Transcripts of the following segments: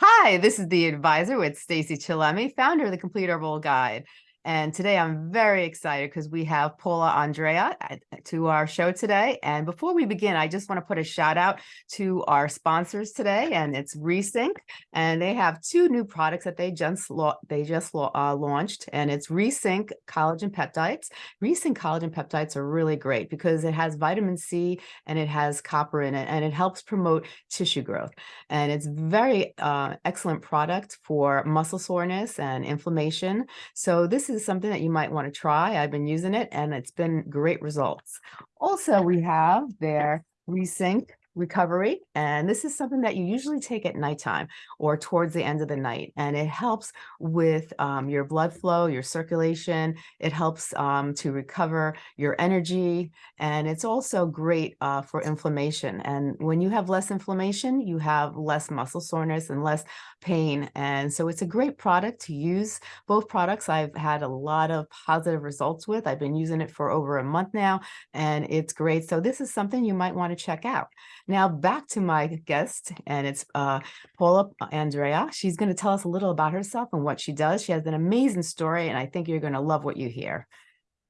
Hi, this is the advisor with Stacey Chillemi, founder of the Complete Herbal Guide. And today I'm very excited because we have Paula Andrea to our show today. And before we begin, I just want to put a shout out to our sponsors today, and it's Resync. And they have two new products that they just they just uh, launched, and it's Resync collagen peptides. Resync collagen peptides are really great because it has vitamin C and it has copper in it, and it helps promote tissue growth. And it's very uh, excellent product for muscle soreness and inflammation. So this is is something that you might want to try. I've been using it and it's been great results. Also, we have their Resync recovery. And this is something that you usually take at nighttime or towards the end of the night. And it helps with um, your blood flow, your circulation. It helps um, to recover your energy. And it's also great uh, for inflammation. And when you have less inflammation, you have less muscle soreness and less pain. And so it's a great product to use. Both products I've had a lot of positive results with. I've been using it for over a month now, and it's great. So this is something you might want to check out. Now back to my guest, and it's uh, Paula Andrea. She's going to tell us a little about herself and what she does. She has an amazing story, and I think you're going to love what you hear.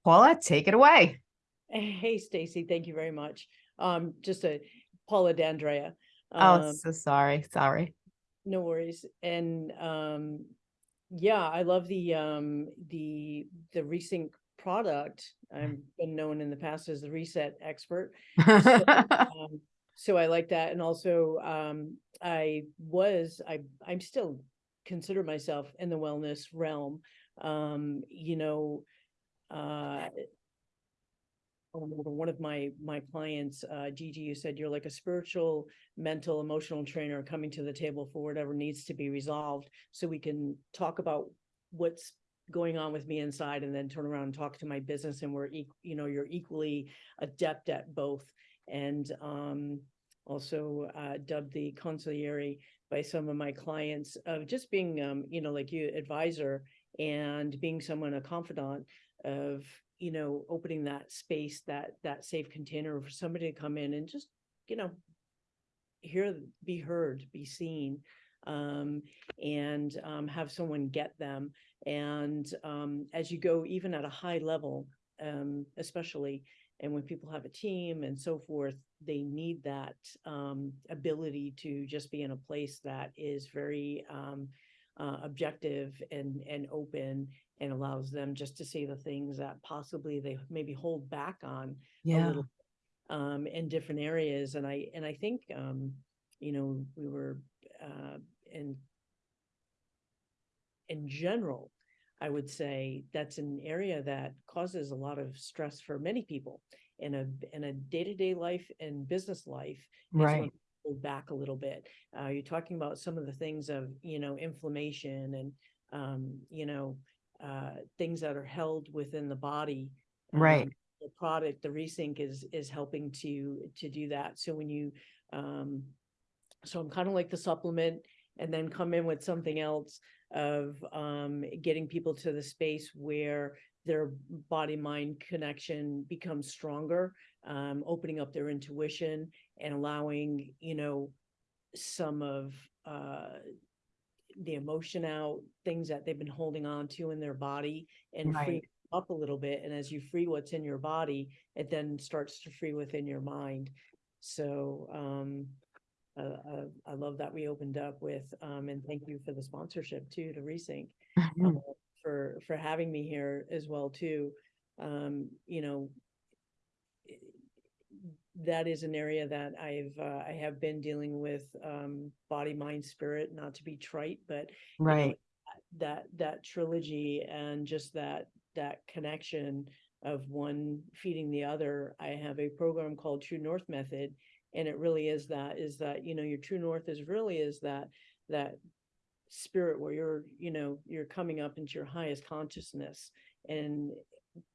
Paula, take it away. Hey, Stacey, thank you very much. Um, just a Paula D'Andrea. Um, oh, so sorry. Sorry. No worries. And um, yeah, I love the um, the the Resync product. I've been known in the past as the reset expert. So, um, so I like that. And also, um, I was, I, I'm still consider myself in the wellness realm. Um, you know, uh, one of my my clients, uh, Gigi, you said you're like a spiritual, mental, emotional trainer coming to the table for whatever needs to be resolved, so we can talk about what's going on with me inside, and then turn around and talk to my business, and we're you know you're equally adept at both and um, also uh, dubbed the consigliere by some of my clients of just being, um, you know, like you advisor and being someone a confidant of, you know, opening that space, that that safe container for somebody to come in and just, you know, hear, be heard, be seen, um, and um, have someone get them. And um, as you go, even at a high level, um, especially, and when people have a team and so forth, they need that um, ability to just be in a place that is very um, uh, objective and and open and allows them just to say the things that possibly they maybe hold back on yeah. a little um, in different areas. And I and I think um, you know we were uh, in in general I would say that's an area that causes a lot of stress for many people in a in a day-to-day life and business life. Right. Hold back a little bit. Uh, you're talking about some of the things of you know inflammation and um, you know uh, things that are held within the body. Um, right. The product, the Resync, is is helping to to do that. So when you um, so I'm kind of like the supplement and then come in with something else of um, getting people to the space where their body mind connection becomes stronger, um, opening up their intuition and allowing, you know, some of uh, the emotion out, things that they've been holding on to in their body and right. free up a little bit. And as you free what's in your body, it then starts to free within your mind. So um, uh, I love that we opened up with, um, and thank you for the sponsorship too, to Resync, mm-hmm. um, for, for having me here as well too. Um, you know, that is an area that I've, uh, I have been dealing with, um, body, mind, spirit, not to be trite, but you know, Right. that, that trilogy and just that, that connection of one feeding the other. I have a program called True North Method, and it really is that is that you know your true north is really is that that spirit where you're you know you're coming up into your highest consciousness. And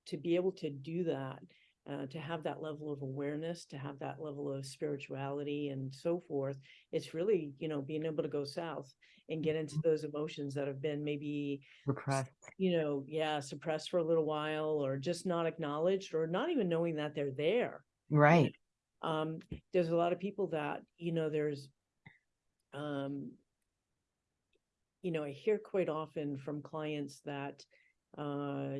to be able to do that uh, to have that level of awareness to have that level of spirituality and so forth it's really you know being able to go south and get into mm-hmm. those emotions that have been maybe repressed. you know yeah suppressed for a little while or just not acknowledged or not even knowing that they're there. Right um, there's a lot of people that, you know, there's, um, you know, I hear quite often from clients that, uh,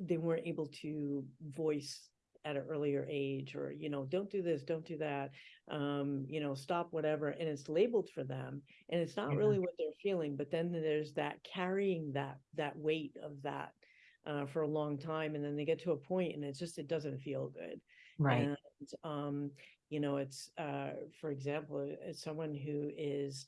they weren't able to voice at an earlier age or, you know, don't do this, don't do that, um, you know, stop whatever, and it's labeled for them. And it's not Yeah. really what they're feeling, but then there's that carrying that, that weight of that uh, for a long time. And then they get to a point and it's just, it doesn't feel good. Right. And, um, you know, it's, uh, for example, as someone who is,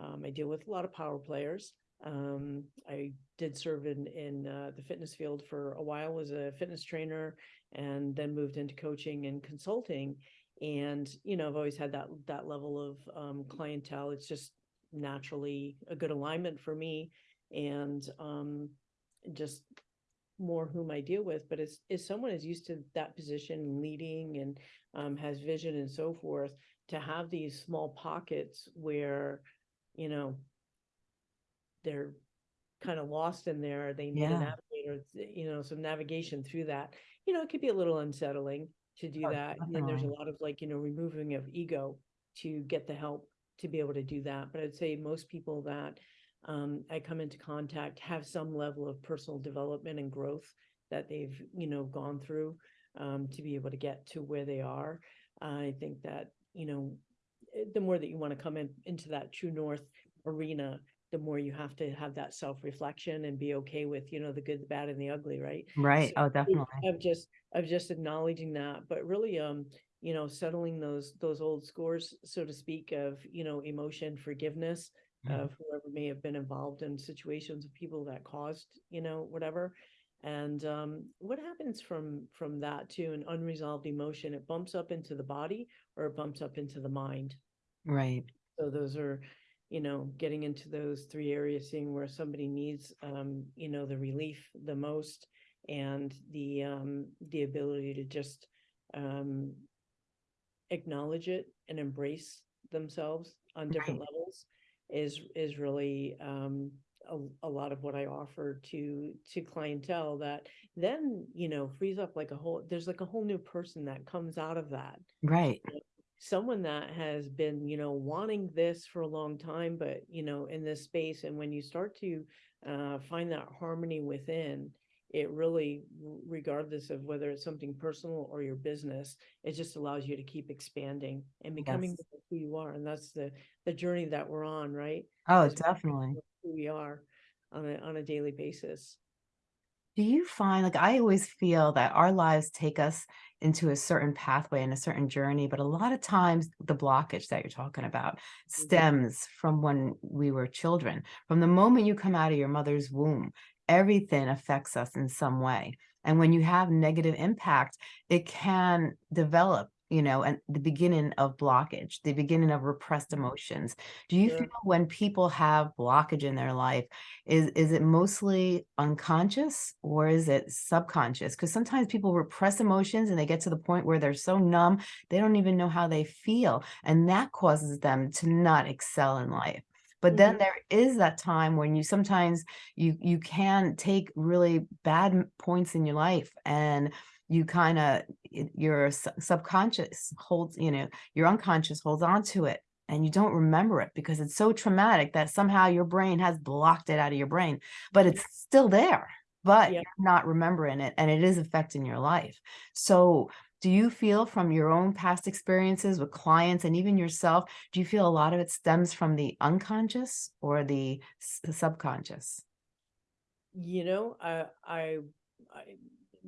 um, I deal with a lot of power players. Um, I did serve in, in, uh, the fitness field for a while, was a fitness trainer and then moved into coaching and consulting. And, you know, I've always had that, that level of, um, clientele. It's just naturally a good alignment for me. And, um, just more whom I deal with, but as, as someone is used to that position, leading and um, has vision and so forth, to have these small pockets where, you know, they're kind of lost in there, they need Yeah. a navigator, you know, some navigation through that, you know, it could be a little unsettling to do Oh, that. And then there's a definitely. lot of like, you know, removing of ego to get the help to be able to do that. But I'd say most people that um, I come into contact have some level of personal development and growth that they've, you know, gone through um, to be able to get to where they are. I think that, you know, the more that you want to come in into that true north arena, the more you have to have that self-reflection and be okay with, you know, the good, the bad, and the ugly, right? Right. So Oh, definitely. Of just, of just acknowledging that, but really, um, you know, settling those, those old scores, so to speak, of, you know, emotion, forgiveness. Of whoever may have been involved in situations of people that caused, you know, whatever. And um, what happens from from that to an unresolved emotion? It bumps up into the body or it bumps up into the mind. Right. So those are, you know, getting into those three areas, seeing where somebody needs, um, you know, the relief the most and the, um, the ability to just, um, acknowledge it and embrace themselves on different Right. levels is, is really, um, a, a lot of what I offer to, to clientele that then, you know, frees up like a whole, there's like a whole new person that comes out of that Right. someone that has been, you know, wanting this for a long time, but, you know, in this space, and when you start to uh, find that harmony within, it really, regardless of whether it's something personal or your business, it just allows you to keep expanding and becoming Yes. who you are. And that's the, the journey that we're on, right? Oh, Is definitely. Who we are on a, on a daily basis. Do you find like I always feel that our lives take us into a certain pathway and a certain journey, but a lot of times the blockage that you're talking about mm-hmm. stems from when we were children. From the moment you come out of your mother's womb, everything affects us in some way. And when you have negative impact, it can develop, you know, and the beginning of blockage, the beginning of repressed Mhm. emotions. Do you feel when people have blockage in their life, is is it mostly unconscious or is it subconscious? Because sometimes people repress emotions and they get to the point where they're so numb, they don't even know how they feel. And that causes them to not excel in life. But then Mhm. there is that time when you sometimes you you can take really bad points in your life and you kind of your subconscious holds, you know, your unconscious holds on to it and you don't remember it because it's so traumatic that somehow your brain has blocked it out of your brain, but it's still there, but Yep. you're not remembering it and it is affecting your life. So do you feel from your own past experiences with clients and even yourself, do you feel a lot of it stems from the unconscious or the s- subconscious? You know, I, I, I,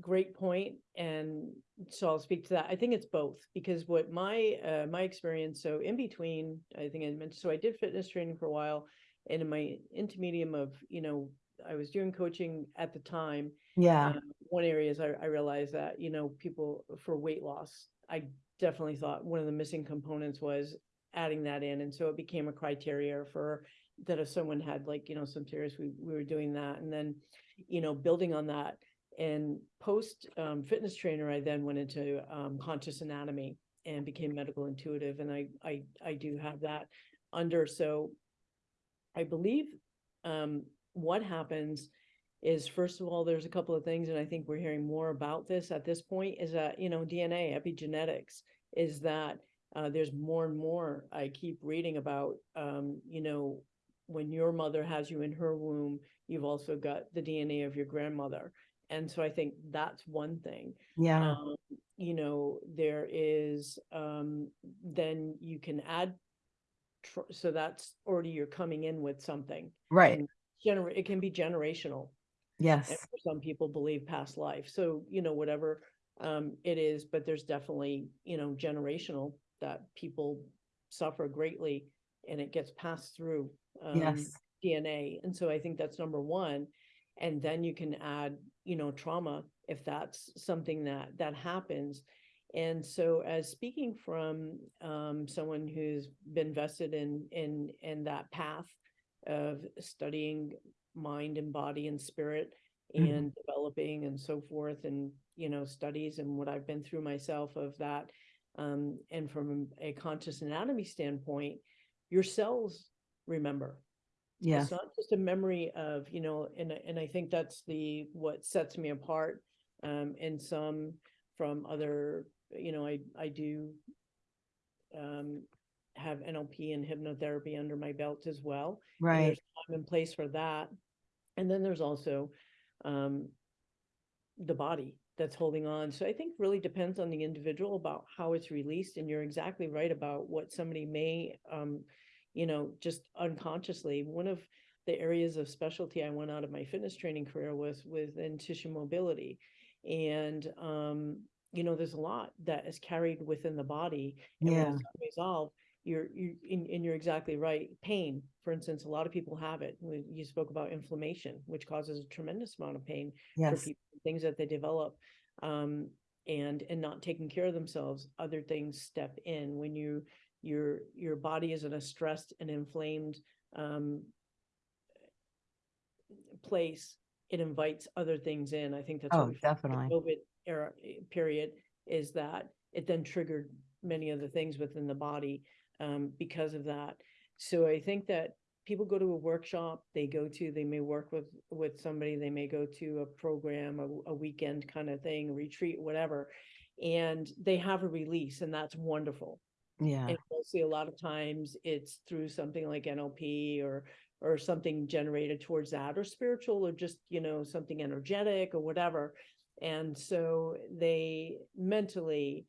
great point, and so I'll speak to that. I think it's both because what my uh, my experience. So in between, I think I mentioned. So I did fitness training for a while, and in my intermedium of you know, I was doing coaching at the time. Yeah, Um, one area is I, I realized that you know people for weight loss. I definitely thought one of the missing components was adding that in, and so it became a criteria for that if someone had like, you know, some serious, we, we were doing that. And then, you know, building on that and post um, fitness trainer, I then went into um, conscious anatomy and became medical intuitive. And I, I, I do have that under. So I believe um, what happens is first of all, there's a couple of things, and I think we're hearing more about this at this point is that, you know, DNA epigenetics is that uh, there's more and more I keep reading about, um, you know, when your mother has you in her womb, you've also got the DNA of your grandmother. And so I think that's one thing. Yeah, Um, you know, there is, um, then you can add. tr- So that's already you're coming in with something. right. and Gener, it can be generational. Yes, for some people believe past life. So, you know, whatever, um, it is, but there's definitely, you know, generational that people suffer greatly and it gets passed through. um, yes, DNA. And so I think that's number one. And then you can add, you know, trauma if that's something that that happens. And so as speaking from um someone who's been vested in in in that path of studying mind and body and spirit Mhm. and developing and so forth and you know studies and what I've been through myself of that um and from a conscious anatomy standpoint your cells remember yes, it's not just a memory of, you know, and I- and I think that's the what sets me apart. Um, and some from other, you know, I I do um have NLP and hypnotherapy under my belt as well. and right. There's time and place for that. And then there's also um the body that's holding on. So I think really depends on the individual about how it's released. And you're exactly right about what somebody may um, you know, just unconsciously. One of the areas of specialty I went out of my fitness training career was within tissue mobility. And um, you know, there's a lot that is carried within the body. And Yeah, it's unresolved, you're you and, and you're exactly right. Pain, for instance, a lot of people have it. We- You spoke about inflammation, which causes a tremendous amount of pain for yes, people, things that they develop. Um, and and not taking care of themselves, other things step in when you your your body is in a stressed and inflamed um place, it invites other things in. I think that's what oh, we found the definitely. COVID era eh, period is that it then triggered many of the things within the body um, because of that. So I think that people go to a workshop, they go to, they may work with with somebody, they may go to a program, a, a weekend kind of thing, retreat, whatever, and they have a release, and that's wonderful. Yeah, And mostly a lot of times it's through something like NLP or or something generated towards that or spiritual or just, you know, something energetic or whatever. And so they mentally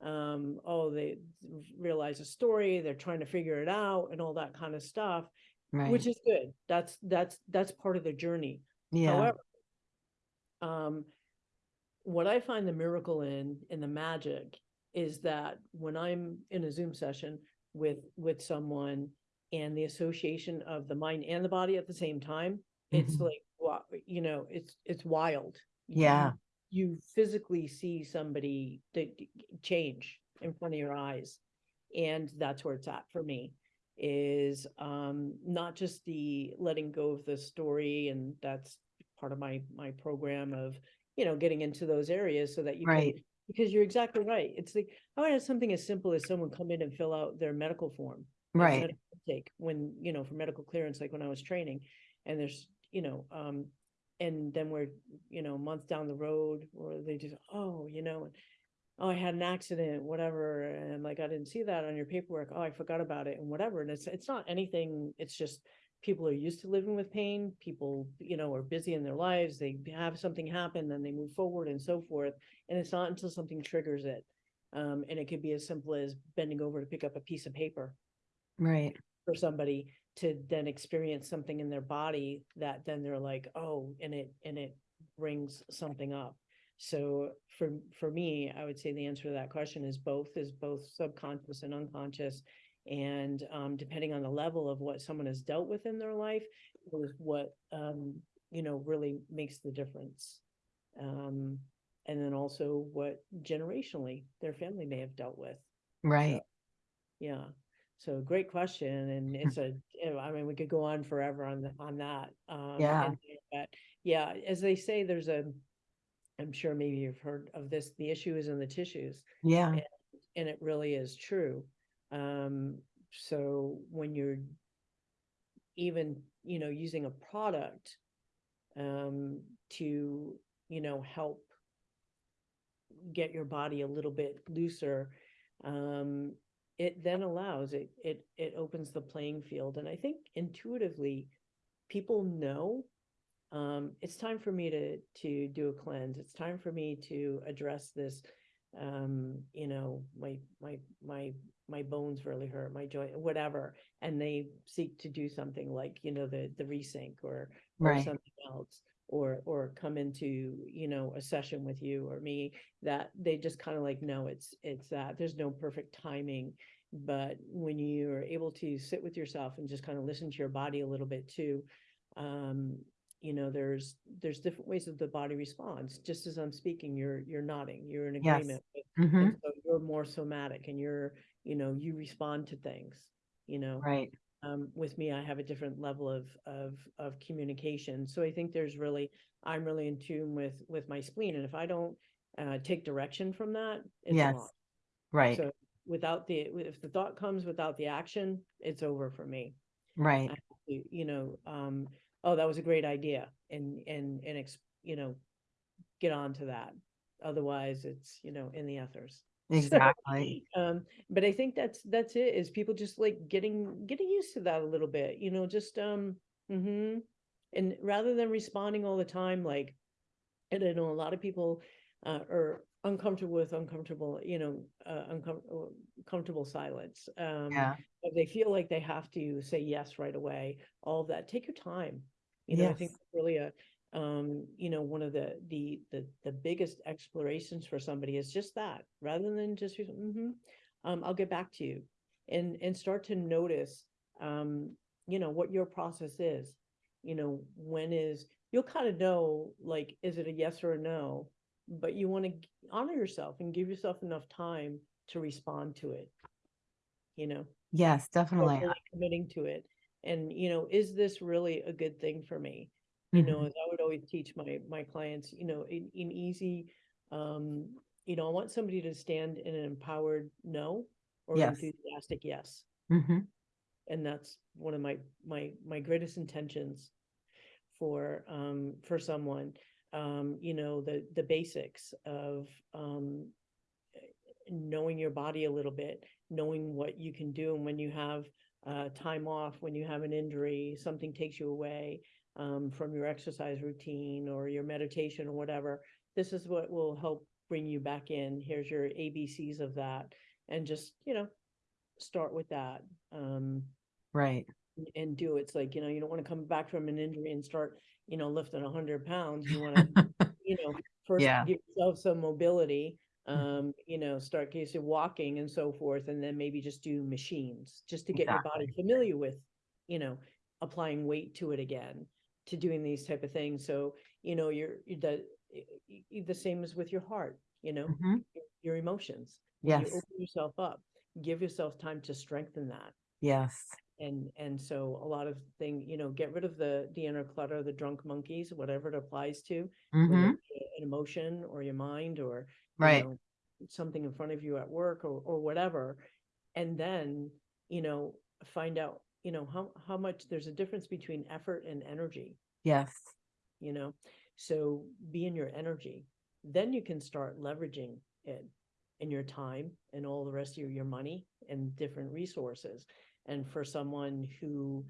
um oh they realize a story they're trying to figure it out and all that kind of stuff right. which is good that's that's that's part of the journey Yeah, However, um, what I find the miracle in, in the magic is that when I'm in a Zoom session with, with someone and the association of the mind and the body at the same time, it's Mhm. like, wow, you know, it's, it's wild. Yeah. You physically see somebody that change in front of your eyes. And that's where it's at for me is um not just the letting go of the story and that's part of my my program of you know getting into those areas so that you Right. can because you're exactly right it's like how about something as simple as someone come in and fill out their medical form right. medical intake when you know for medical clearance like when I was training and there's you know um and then we're you know a month down the road or they just oh you know oh I had an accident whatever and like I didn't see that on your paperwork oh I forgot about it and whatever and it's it's not anything it's just people are used to living with pain people you know are busy in their lives they have something happen then they move forward and so forth and it's not until something triggers it um and it could be as simple as bending over to pick up a piece of paper Right. for somebody to then experience something in their body that then they're like, oh, and it, and it brings something up. So for, for me, I would say the answer to that question is both, is both subconscious and unconscious. And um, depending on the level of what someone has dealt with in their life, is what, um, you know, really makes the difference. Um, and then also what generationally their family may have dealt with. Right. Yeah, so great question, and it's a, I mean, we could go on forever on the, on that. Um, Yeah. and- But, yeah, as they say, there's a, I'm sure maybe you've heard of this, the issue is in the tissues, Yeah. and it really is true. Um, so when you're even, you know, using a product um, to, you know, help get your body a little bit looser, um, it then allows, it, it, it opens the playing field. And I think intuitively, people know um, it's time for me to, to do a cleanse. It's time for me to address this. Um, you know, my, my, my, my bones really hurt, my joint, whatever. And they seek to do something like, you know, the, the resync or, or Right. something else. Or, or come into, you know, a session with you or me that they just kind of like, no, it's, it's that, there's no perfect timing. But when you're able to sit with yourself and just kind of listen to your body a little bit too, um, you know, there's, there's different ways that the body responds. Just as I'm speaking, you're, you're nodding, you're in Yes. agreement. with- hmm so you're more somatic and you're, you know, you respond to things, you know? Right. Um, with me, I have a different level of, of, of communication. So I think there's really, I'm really in tune with, with my spleen. And if I don't, uh, take direction from that, it's Yes. lost. Right. So without the, if the thought comes without the action, it's over for me. Right. You you know, um, oh, that was a great idea and, and, and, ex- you know, get on to that. Otherwise, it's, you know, in the ethers. Exactly. Um, but I think that's, that's it, is people just like getting, getting used to that a little bit, you know, just, um, mm -hmm. And rather than responding all the time, like, and I know a lot of people, uh, are uncomfortable with uncomfortable, you know, uh, uncomfortable, comfortable silence. Um, Yeah. if they feel like they have to say yes right away, all of that, take your time. You know, I think really a, um, you know, one of the, the, the, the biggest explorations for somebody is just that, rather than just, mm-hmm, um, I'll get back to you. And, and start to notice, um, you know, what your process is. You know, when is, you'll kind of know, like, is it a yes or a no? But you want to honor yourself and give yourself enough time to respond to it. You know? Yes, definitely. fully committing to it. And, you know, is this really a good thing for me? You know, Mhm. as I would always teach my, my clients, you know, in, in easy, um, you know, I want somebody to stand in an empowered no or Yes. enthusiastic yes. Mhm. And that's one of my, my, my greatest intentions for, um, for someone, um, you know, the, the basics of, um, knowing your body a little bit, knowing what you can do, and when you have uh, time off, when you have an injury, something takes you away um, from your exercise routine or your meditation or whatever. This is what will help bring you back in. Here's your ABCs of that, and just you know, start with that. Um, Right. and- do it. It's like, you know, you don't want to come back from an injury and start, you know, lifting a hundred pounds. You want to, you know, first Yeah. give yourself some mobility, um, you know, start case of walking and so forth, and then maybe just do machines, just to get your body familiar with, you know, applying weight to it again, to doing these type of things. So, you know, you're, you the, the same as with your heart, you know, Mhm. your- your emotions. When You Yes. open yourself up, give yourself time to strengthen that Yes. and and so a lot of thing you know get rid of the the inner clutter the drunk monkeys whatever it applies to whether hmm an emotion or your mind or you Right. know something in front of you at work or or whatever and then you know find out you know how how much there's a difference between effort and energy Yes. you know so be in your energy then you can start leveraging it in your time and all the rest of your, your money and different resources and for someone who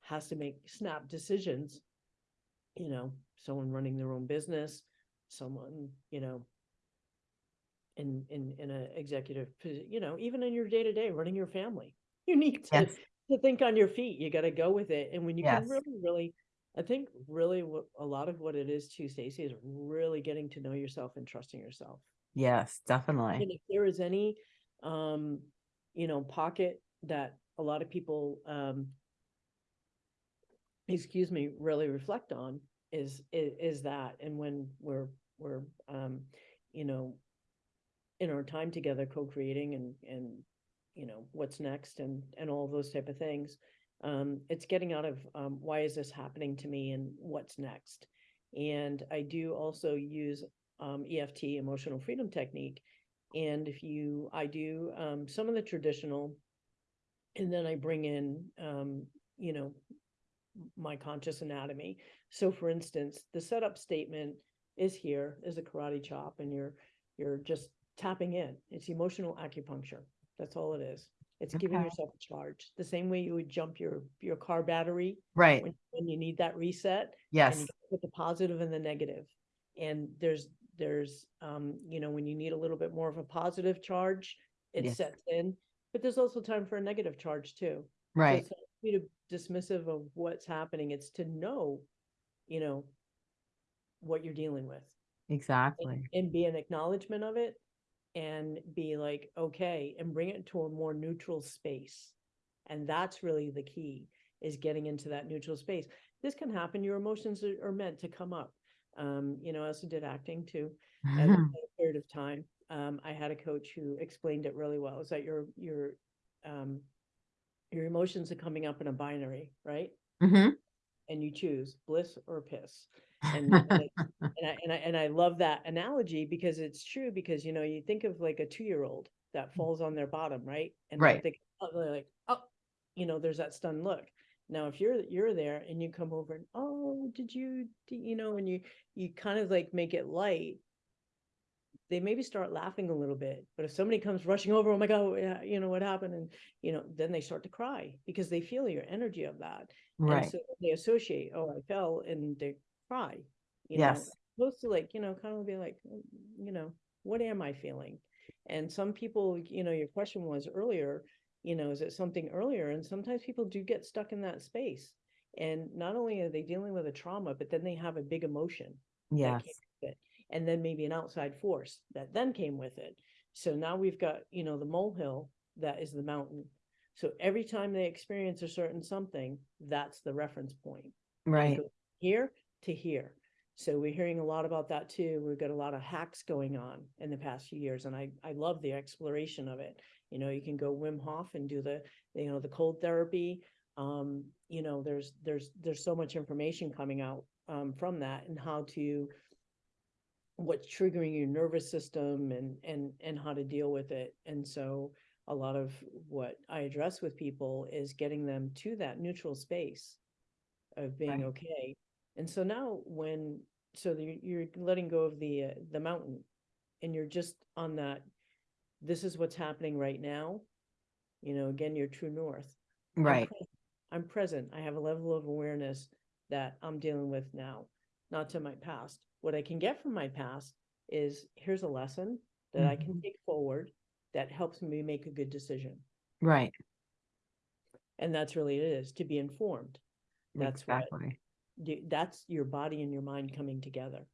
has to make snap decisions you know someone running their own business someone you know in in in a executive posi- you know even in your day to day running your family you need to Yes. To think on your feet. You got to go with it. And when you can really, really, I think really what a lot of what it is too, Stacey, is really getting to know yourself and trusting yourself. Yes, definitely. And if there is any, um, you know, pocket that a lot of people, um, excuse me, really reflect on is, is, is that. And when we're, we're, um, you know, in our time together, co-creating and, and, you know, what's next and, and all those type of things. Um, it's getting out of, um, why is this happening to me and what's next? And I do also use, um, EFT, emotional freedom technique. And if you, I do, um, some of the traditional, and then I bring in, um, you know, my conscious anatomy. So for instance, the setup statement is here is a karate chop and you're, you're just tapping in. It's emotional acupuncture. That's all it is. It's giving Okay. yourself a charge, the same way you would jump your, your car battery Right. when, when you need that reset. and Yes. you Put the positive and the negative. And there's, there's, um, you know, when you need a little bit more of a positive charge, it Yes. sets in. But there's also time for a negative charge too. So Right. it's not to be dismissive of what's happening. It's to know, you know, what you're dealing with Exactly. and be an acknowledgement of it and be like, okay, and bring it to a more neutral space. And that's really the key is getting into that neutral space. This can happen. Your emotions are, are meant to come up. Um, you know, I also did acting too at a period of time. Um, I had a coach who explained it really well. Is that your your um your emotions are coming up in a binary, right? hmm And you choose bliss or piss. And, and, I and I and I love that analogy because it's true because you know you think of like a two year old that mm. falls on their bottom, right? And they're Right. thinking, oh, they're like, oh, you know, there's that stunned look. Now, if you're you're there and you come over and oh, did you, d-" you know, and you you kind of like make it light, they maybe start laughing a little bit. But if somebody comes rushing over, oh my god, you know what happened, and you know, then they start to cry because they feel your energy of that. And Right. so they associate, oh, I fell, and they cry. You know, Yes. opposed to like, you know, kind of be like, "Mm, you know, what am I feeling? And some people, you know, your question was earlier, you know, is it something earlier? And sometimes people do get stuck in that space. And not only are they dealing with a trauma, but then they have a big emotion Yes. and then maybe an outside force that then came with it. So now we've got, you know, the molehill that is the mountain. So every time they experience a certain something, that's the reference point. Right. Here to here. So we're hearing a lot about that too. We've got a lot of hacks going on in the past few years, and I, I love the exploration of it. You know, you can go Wim Hof and do the, you know, the cold therapy. Um, you know, there's, there's, there's so much information coming out, um, from that and how to, what's triggering your nervous system and, and, and how to deal with it. And so a lot of what I address with people is getting them to that neutral space of being Right. okay. And so now when, so the- you're letting go of the, uh, the mountain and you're just on that, this is what's happening right now. You know, again, your true north. I'm Right. I'm present. I have a level of awareness that I'm dealing with now, not to my past. What I can get from my past is here's a lesson that I can Mhm. take forward that helps me make a good decision. Right. And that's really it is to be informed. That's what Exactly. That's your body and your mind coming together.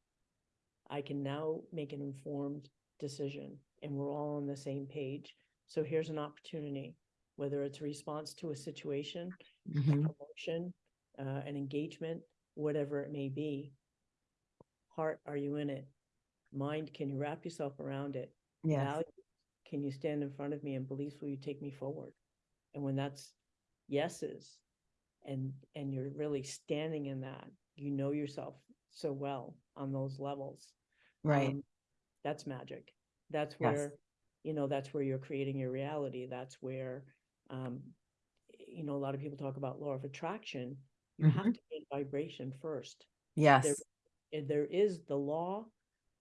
I can now make an informed decision and we're all on the same page. So here's an opportunity, whether it's response to a situation, a hmm promotion, uh, an engagement, whatever it may be. Heart, are you in it? Mind, can you wrap yourself around it? Yes. Values, Can you stand in front of me and beliefs, will you take me forward? And when that's yeses, and, and you're really standing in that, you know yourself so well on those levels. Right. um, That's magic. That's Yes. where, you know, that's where you're creating your reality. That's where, um, you know, a lot of people talk about law of attraction. You have Mhm. to be in vibration first. Yes. And There is the law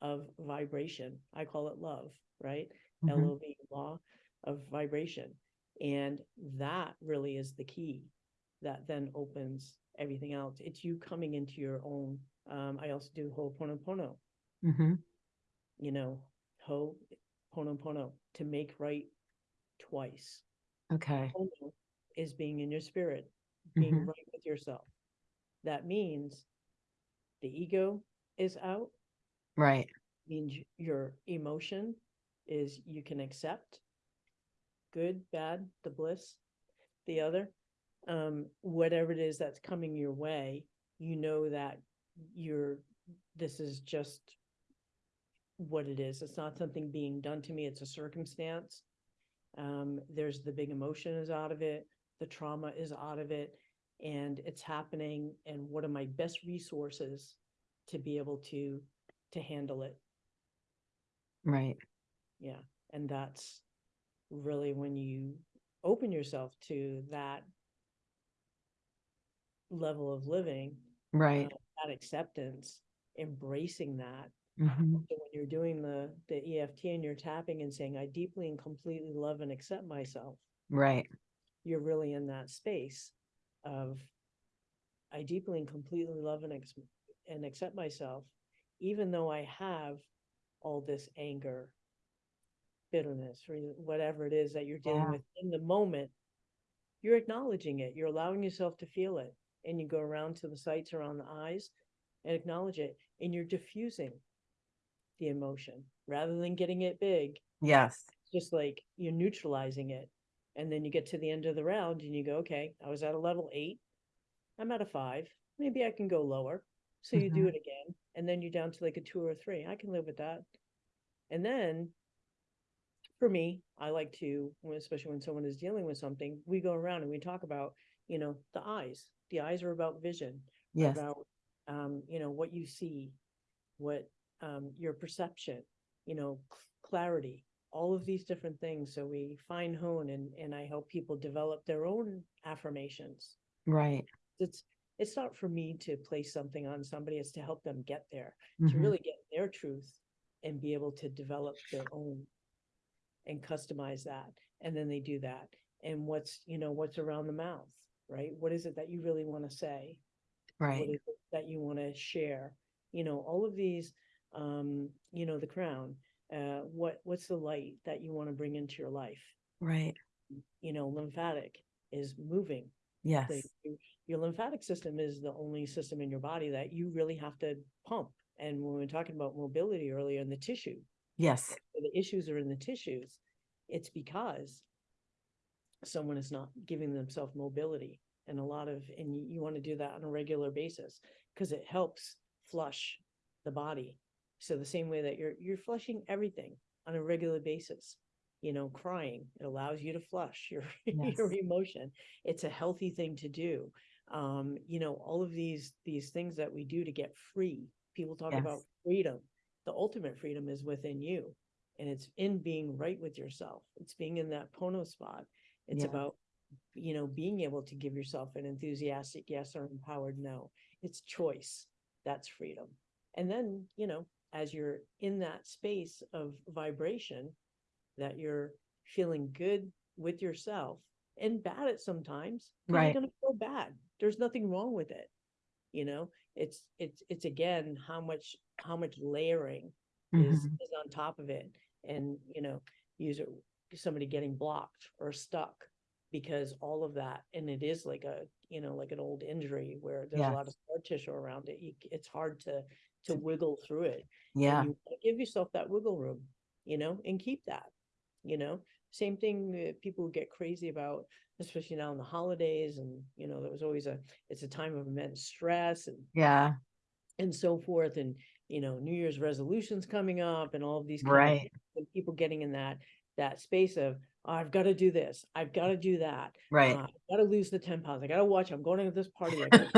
of vibration. I call it love, right? Mhm. LOV, law of vibration. And that really is the key that then opens everything else. It's you coming into your own. Um, I also do Ho'oponopono, hmm you know, Ho'oponopono to make right twice. Okay. Pono is being in your spirit, being Mhm. right with yourself. That means the ego is out, Right. means your emotion is you can accept good, bad, the bliss, the other, um, whatever it is that's coming your way, you know that you're, this is just what it is. It's not something being done to me. It's a circumstance. Um, there's the big emotion is out of it. The trauma is out of it and it's happening. And what are my best resources to be able to, to handle it? Right. Yeah, and that's really when you open yourself to that level of living, Right. uh, that acceptance, embracing that, Mhm. So when you're doing the, the EFT and you're tapping and saying, I deeply and completely love and accept myself, Right. you're really in that space of I deeply and completely love and ex- and accept myself, even though I have all this anger, bitterness, or whatever it is that you're dealing Yeah. with in the moment. You're acknowledging it. You're allowing yourself to feel it, and you go around to the sites around the eyes and acknowledge it, and you're diffusing the emotion rather than getting it big Yes. just like you're neutralizing it. And then you get to the end of the round and you go, okay, I was at a level eight. I'm at a five. Maybe I can go lower. So you do Mhm. it again. And then you're down to like a two or a three. I can live with that. And then for me, I like to, especially when someone is dealing with something, we go around and we talk about, you know, the eyes. The eyes are about vision Yes. about um, you know, what you see, what um your perception, you know, clarity, all of these different things. So we fine hone and and I help people develop their own affirmations. Right. It's it's not for me to place something on somebody, it's to help them get there, to Mhm. really get their truth and be able to develop their own and customize that. And then they do that. And what's, you know, what's around the mouth, right? What is it that you really want to say? Right. is it that you want to share you know all of these um you know the crown uh what what's the light that you want to bring into your life Right. you know lymphatic is moving Yes. your lymphatic system is the only system in your body that you really have to pump and when we are talking about mobility earlier in the tissue Yes. the issues are in the tissues it's because someone is not giving themselves mobility and a lot of and you, you want to do that on a regular basis because it helps flush the body. So the same way that you're you're flushing everything on a regular basis you know crying it allows you to flush your your emotion. It's a healthy thing to do. Um you know all of these these things that we do to get free people talk about freedom. The ultimate freedom is within you and it's in being right with yourself. It's being in that pono spot it's Yeah. about you know being able to give yourself an enthusiastic yes or empowered no it's choice that's freedom and then you know as you're in that space of vibration that you're feeling good with yourself and bad at sometimes, Right. you're gonna feel bad there's nothing wrong with it you know it's it's it's again how much how much layering is Mhm. is on top of it and you know user somebody getting blocked or stuck because all of that and it is like a you know like an old injury where there's a lot of scar tissue around it you, it's hard to to wiggle through it Yeah. you give yourself that wiggle room you know and keep that you know same thing that people get crazy about especially now in the holidays and you know there was always a it's a time of immense stress and Yeah. and so forth and you know new year's resolutions coming up and all of these kind of Right. people getting in that that space of "Oh, i've got to do this i've got to do that Right. uh, i've got to lose the 10 pounds i got to watch i'm going to this party I gotta-"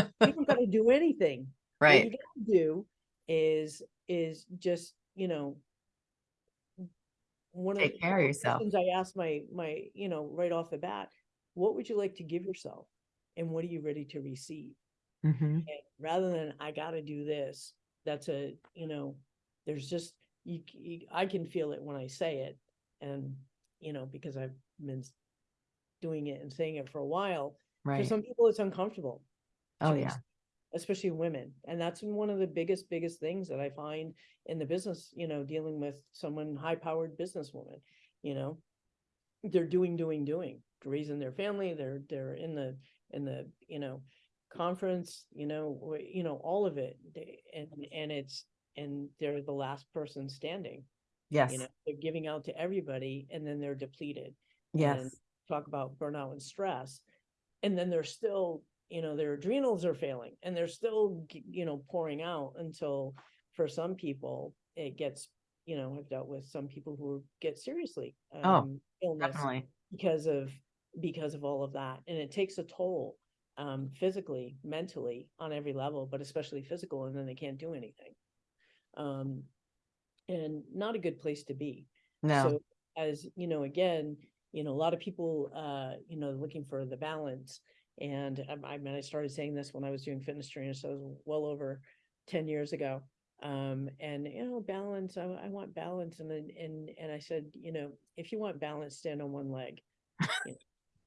you don't got to do anything Right. what you got to do is is just you know one of the care of yourself. i asked my my you know right off the bat what would you like to give yourself and what are you ready to receive Mhm. and rather than I gotta do this, that's a, you know, there's just, you, you, I can feel it when I say it. And, you know, because I've been s- doing it and saying it for a while, for Right. some people it's uncomfortable. to Oh, yeah. Especially women. And that's one of the biggest, biggest things that I find in the business, you know, dealing with someone high powered businesswoman, you know. They're doing, doing, doing, raising their family, they're, they're in the, in the, you know, conference, you know, you know, all of it. they- And, and it's, and they're the last person standing, you know, they're giving out to everybody and then they're depleted. and Yes. Talk about burnout and stress. And then they're still, you know, their adrenals are failing and they're still, you know, pouring out until for some people it gets, you know, I've dealt with some people who get seriously Oh, um, illness Definitely. because of because of all of that and it takes a toll um physically mentally on every level but especially physical and then they can't do anything um and not a good place to be No. so as you know again you know a lot of people uh you know looking for the balance and um, i mean i started saying this when i was doing fitness training so it was well over 10 years ago Um, and you know, balance, I, I want balance. And then, and, and I said, you know, if you want balance, stand on one leg. you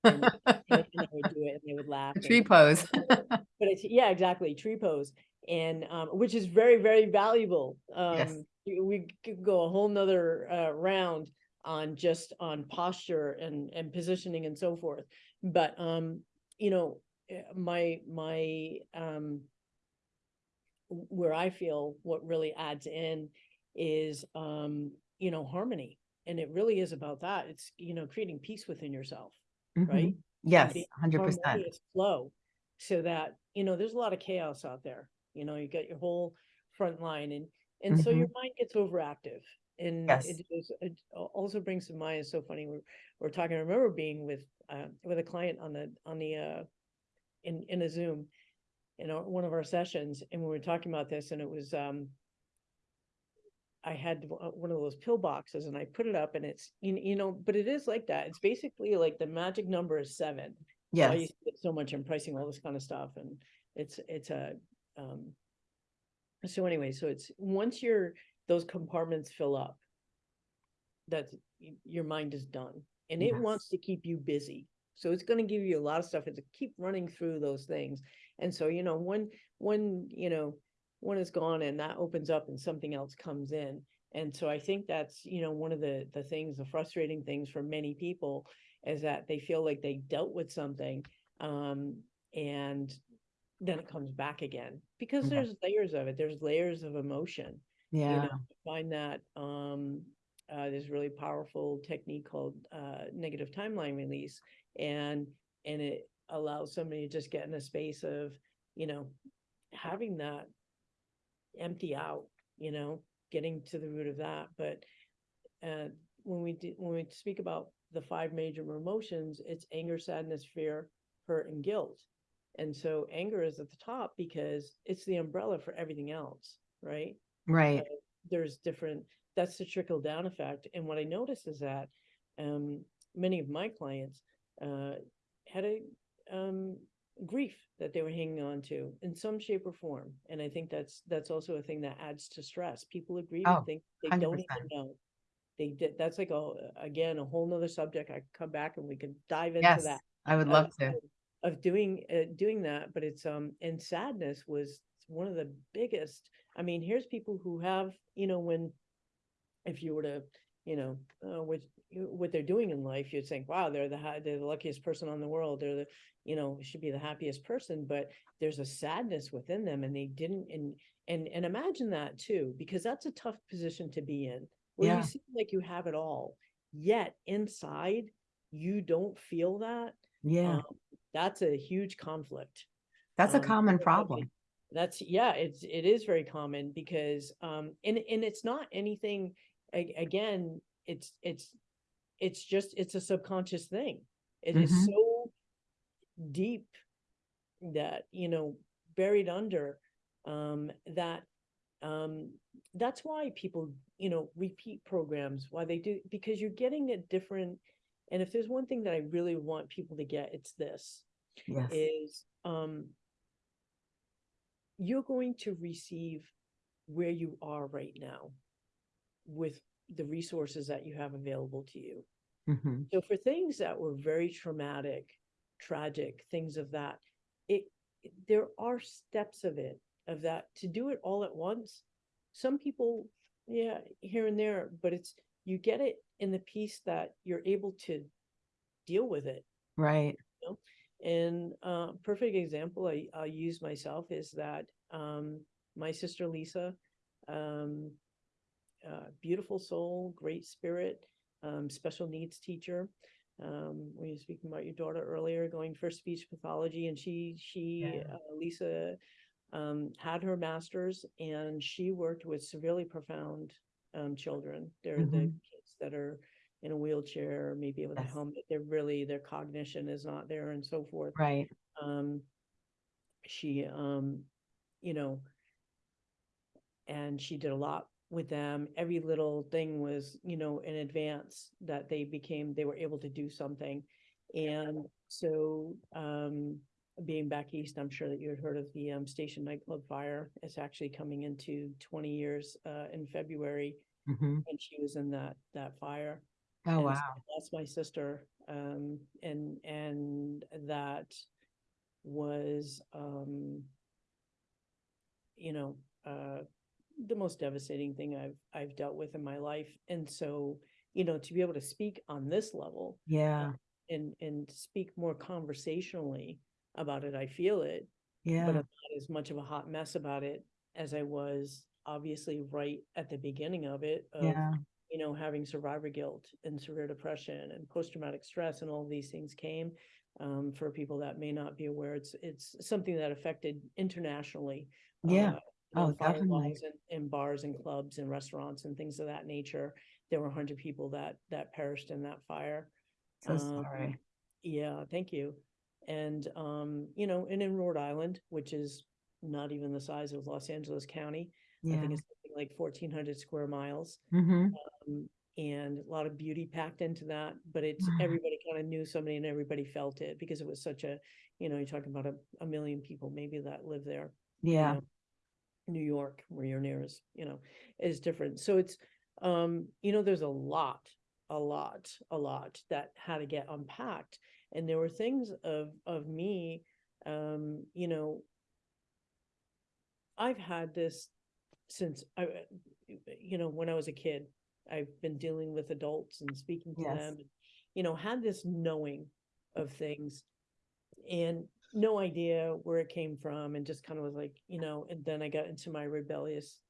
know, and- and I would do it and they would laugh. A and- Tree pose. but it's, yeah, exactly, tree pose. And, um, which is very, very valuable. Um, y- we could go a whole nother, uh, round on just on posture and, and positioning and so forth. But, um, you know, eh, my, my, um, where I feel what really adds in is, um, you know, harmony. And it really is about that. It's, you know, creating peace within yourself right? Mhm. Yes, hundred percent. flow so that you know there's a lot of chaos out there you know you got your whole front line and and so your mind gets overactive and Yes. it is it also brings to mind it's so funny we're, we're talking i remember being with uh with a client on the on the uh in in a zoom in our, one of our sessions and we were talking about this and it was um I had uh, one of those pill boxes and I put it up and it's, you, you know, but it is like that. It's basically like the magic number is seven. So I Yes, used to get so much in pricing, all this kind of stuff, and it's, it's a, um. So anyway, so it's, once your, those compartments fill up. That's, your mind is done, and it wants to keep you busy. So it's gonna give you a lot of stuff, and to keep running through those things. And so, you know, when, when, you know, one is gone and that opens up and something else comes in. And so I think that's, you know, one of the, the things, the frustrating things for many people is that they feel like they dealt with something, um, and then it comes back again, because Yeah. there's layers of it, there's layers of emotion. Yeah. you know, I Find that, um, uh, there's a really powerful technique called, uh, negative timeline release. And, and it allows somebody to just get in a space of, you know, having that empty out, you know, getting to the root of that, but uh, when we do, when we speak about the five major emotions, it's anger, sadness, fear, hurt, and guilt. And so anger is at the top because it's the umbrella for everything else, right? right, uh, there's different that's the trickle down effect. And what i noticed is that um many of my clients uh had a um grief that they were hanging on to in some shape or form. And i think that's that's also a thing that adds to stress. People agree Oh, think they don't even know. They did that's like a again a whole nother subject. I could come back and we could dive into yes, that. I would of- love to. Of- doing, uh, doing that, but it's, um, and sadness was one of the biggest, I mean, here's people who have, you know, when. If you were to, you know, uh, what, what they're doing in life, you'd think, wow, they're the, they're the luckiest person on the world, they're the, you know, should be the happiest person, but there's a sadness within them and they didn't, and, and, and imagine that too, because that's a tough position to be in. Where Yeah. you seem like you have it all, yet inside, you don't feel that. Yeah, um, That's a huge conflict. that's a um, common problem. That's, yeah, it's, it is very common because, um, and, and it's not anything, again, it's, it's, it's just, it's a subconscious thing. It is Mhm. so deep that, you know, buried under, um, that, um, that's why people, you know, repeat programs, why they do, because you're getting a different, and if there's one thing that I really want people to get, it's this Yes, is um you're going to receive where you are right now with the resources that you have available to you. mhm, So for things that were very traumatic, tragic, things of that, it it- there are steps of it of that to do it all at once. Some people, yeah, here and there, but it's you get it in the piece that you're able to deal with it. right, And uh, perfect example I, I'll use myself is that um, my sister Lisa, um, uh, beautiful soul, great spirit, um, special needs teacher. Um, when you were speaking about your daughter earlier, going for speech pathology, and she she Yeah. uh, Lisa um, had her master's, and she worked with severely profound um, children. They're the Mhm. kids that are in a wheelchair, maybe with a Yes. helmet. They're really their cognition is not there, and so forth right, um, she, um, you know, and she did a lot with them. Every little thing was, you know, in advance that they became, they were able to do something. And so, um, being back east, I'm sure that you had heard of the um station nightclub fire. It's actually coming into twenty years uh in February. Mhm. And she was in that that fire. Oh, and so wow. That's my sister. Um and and that was um you know, uh the most devastating thing I've I've dealt with in my life. And so, you know, to be able to speak on this level Yeah, and and speak more conversationally about it, I feel it, but yeah, I'm not as much of a hot mess about it as I was obviously right at the beginning of it of yeah, you know, having survivor guilt and severe depression and post-traumatic stress and all these things came. Um, for people that may not be aware, it's, it's something that affected internationally. yeah. uh, Oh, definitely. In, bars and clubs and restaurants and things of that nature. There were a hundred people that, that perished in that fire. So Um, sorry. Yeah, thank you. And, um, you know, and in Rhode Island, which is not even the size of Los Angeles County, I Yeah. think it's something like fourteen hundred square miles hmm um, and a lot of beauty packed into that, but it's, Mhm. everybody kind of knew somebody and everybody felt it because it was such a, you know, you're talking about a, a million people maybe that live there. you Yeah, know. New York, where you're near is, you know, is different. So it's, um, you know, there's a lot, a lot, a lot that had to get unpacked. And there were things of, of me, um, you know, I've had this since I, uh, you know, when I was a kid, I've been dealing with adults and speaking to Yes. them. and, You know, had this knowing of things and no idea where it came from and just kind of was like, you know, and then I got into my rebellious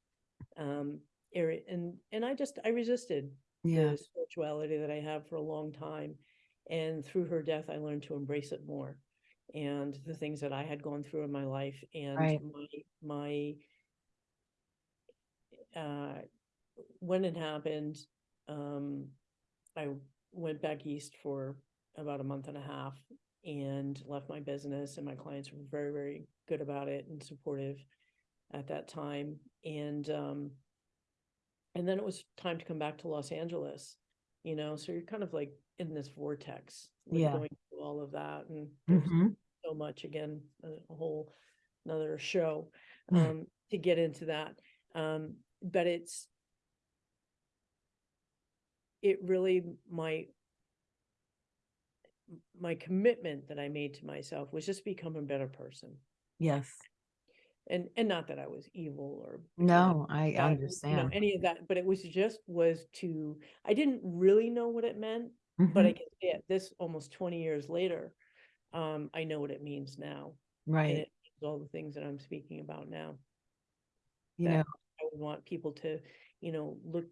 um area and and I just I resisted yeah, the spirituality that I have for a long time. And through her death, I learned to embrace it more. And the things that I had gone through in my life and Right. my, my, uh, when it happened, um, I went back east for about a month and a half and left my business and my clients were very, very good about it and supportive at that time. And, um, and then it was time to come back to Los Angeles, you know, so you're kind of like in this vortex, like Yeah. going through all of that and there's hmm so much again, a a whole another show Mm. um to get into that. Um, but it's it really my my commitment that I made to myself was just become a better person. Yes. And and not that I was evil or No, I that, you know, understand. any of that, but it was just was to I didn't really know what it meant, but I can say it this almost 20 years later, um, I know what it means now. And Right. it means all the things that I'm speaking about now. You that know, I would want people to, you know, look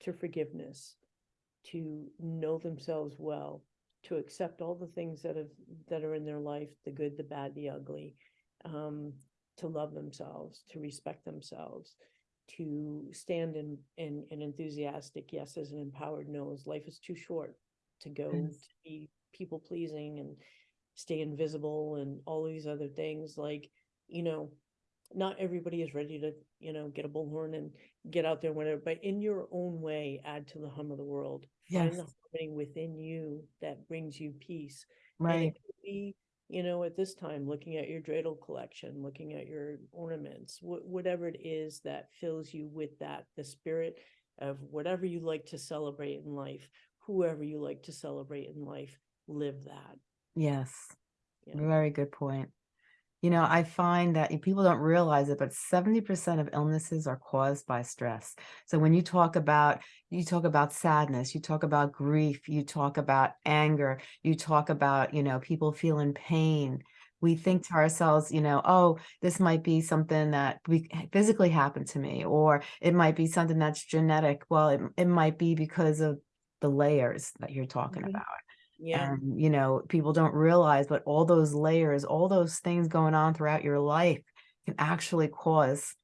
to forgiveness, to know themselves well, to accept all the things that have that are in their life, the good, the bad, the ugly, um, to love themselves, to respect themselves, to stand in in an enthusiastic yeses and empowered no's. Life is too short to go Yes. to be people pleasing and stay invisible and all these other things like, you know, not everybody is ready to, you know, get a bullhorn and get out there, and whatever, but in your own way, add to the hum of the world. Find the Yes. harmony within you that brings you peace. And right. could be, you know, at this time, looking at your dreidel collection, looking at your ornaments, wh- whatever it is that fills you with that, the spirit of whatever you like to celebrate in life, whoever you like to celebrate in life, live that. Yes. Yeah. Very good point. You know, I find that eh, people don't realize it, but 70% of illnesses are caused by stress. So when you talk about, you talk about sadness, you talk about grief, you talk about anger, you talk about, you know, people feeling pain. We think to ourselves, you know, oh, this might be something that we eh, physically happened to me, or it might be something that's genetic. Well, it, it might be because of the layers that you're talking about. Yeah, And, you know, people don't realize, but all those layers, all those things going on throughout your life can actually cause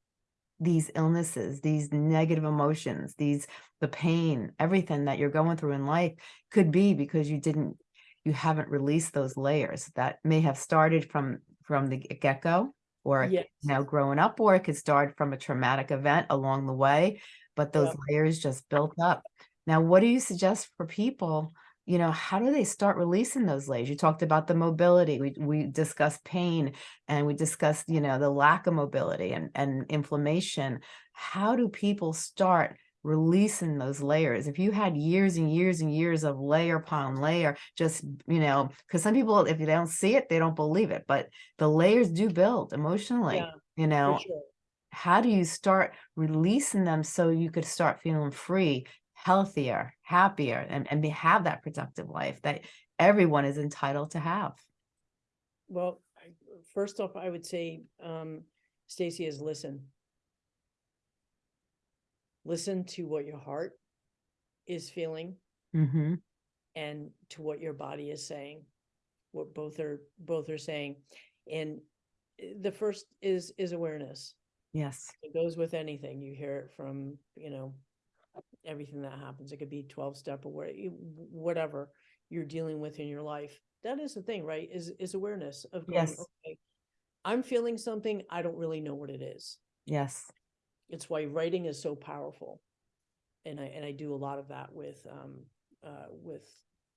these illnesses, these negative emotions, these, the pain, everything that you're going through in life could be because you didn't, you haven't released those layers that may have started from, from the get-go or, yes. you know, growing up, or it could start from a traumatic event along the way, but those Yep. layers just built up. Now, what do you suggest for people you know, how do they start releasing those layers? You talked about the mobility. We we discussed pain and we discussed, you know, the lack of mobility and, and inflammation. How do people start releasing those layers? If you had years and years and years of layer upon layer, just, you know, because some people, if they don't see it, they don't believe it, but the layers do build emotionally, Yeah, you know, how do you start releasing them so you could start feeling free, healthier, happier, and, and be, have that productive life that everyone is entitled to have? Well, I- first off, I would say, um, Stacey is listen. Listen to what your heart is feeling Mm-hmm. and to what your body is saying. What both are, both are saying. And eh, the first is, is awareness. Yes. It goes with anything. You hear it from, you know, everything that happens. It could be twelve step or wha- whatever you're dealing with in your life. That is the thing, right? Is, is awareness of going, Yes. okay, I'm feeling something. I don't really know what it is. Yes. It's why writing is so powerful. And I, and I do a lot of that with, um, uh, with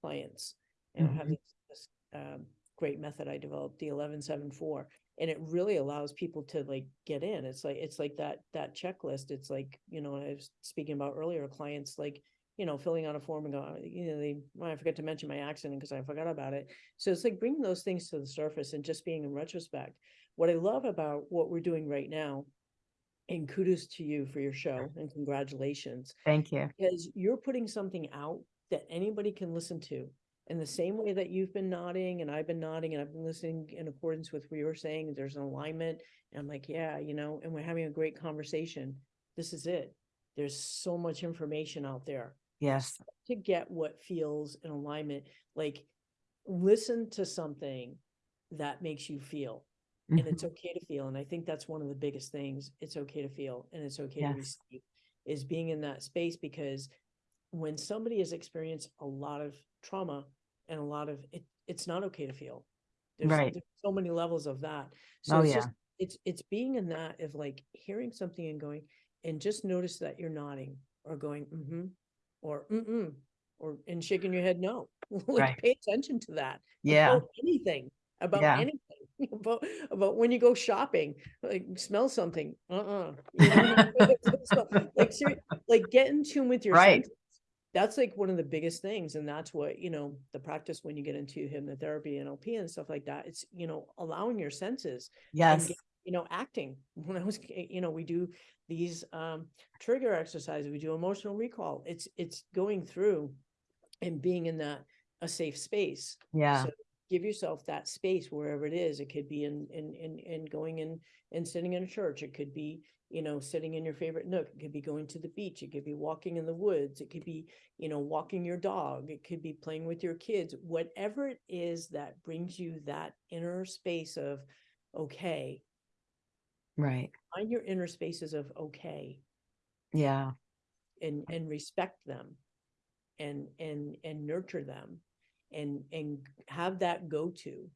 clients. And I have Mhm. this, this, um, great method I developed, the eleven seven four. And it really allows people to like get in. It's like, it's like that, that checklist. It's like, you know, I was speaking about earlier, clients like, you know, filling out a form and go, oh, you know, they, well, I forgot to mention my accident because I forgot about it. So it's like bringing those things to the surface and just being in retrospect. What I love about what we're doing right now, and kudos to you for your show and congratulations, Thank you. because you're putting something out that anybody can listen to. In the same way that you've been nodding and I've been nodding and I've been listening in accordance with what you're saying, there's an alignment. And I'm like, yeah, you know, and we're having a great conversation. This is it. There's so much information out there Yes. to get what feels in alignment. Like, listen to something that makes you feel and Mhm. it's okay to feel. And I think that's one of the biggest things. It's okay to feel and it's okay to Yes. receive is being in that space because when somebody has experienced a lot of trauma and a lot of it, it's not okay to feel. There's, Right. there's so many levels of that. So Oh, it's yeah. just it's it's being in that of like hearing something and going and just notice that you're nodding or going mm-hmm or mm-mm or and shaking your head no. like Right. pay attention to that Yeah. about anything about Yeah. anything about about when you go shopping like smell something uh-uh you know? like like get in tune with your Right. senses. That's like one of the biggest things and that's what you know the practice when you get into hypnotherapy and NLP and stuff like that it's you know allowing your senses Yes. get- you know acting when i was you know we do these um trigger exercises we do emotional recall it's it's going through and being in that a safe space Yeah. so give yourself that space wherever it is. It could be in in in in going in and sitting in a church. It could be, you know, sitting in your favorite nook. It could be going to the beach. It could be walking in the woods. It could be, you know, walking your dog. It could be playing with your kids. Whatever it is that brings you that inner space of okay. Right. Find your inner spaces of okay Yeah. and and respect them and and and nurture them and and have that go to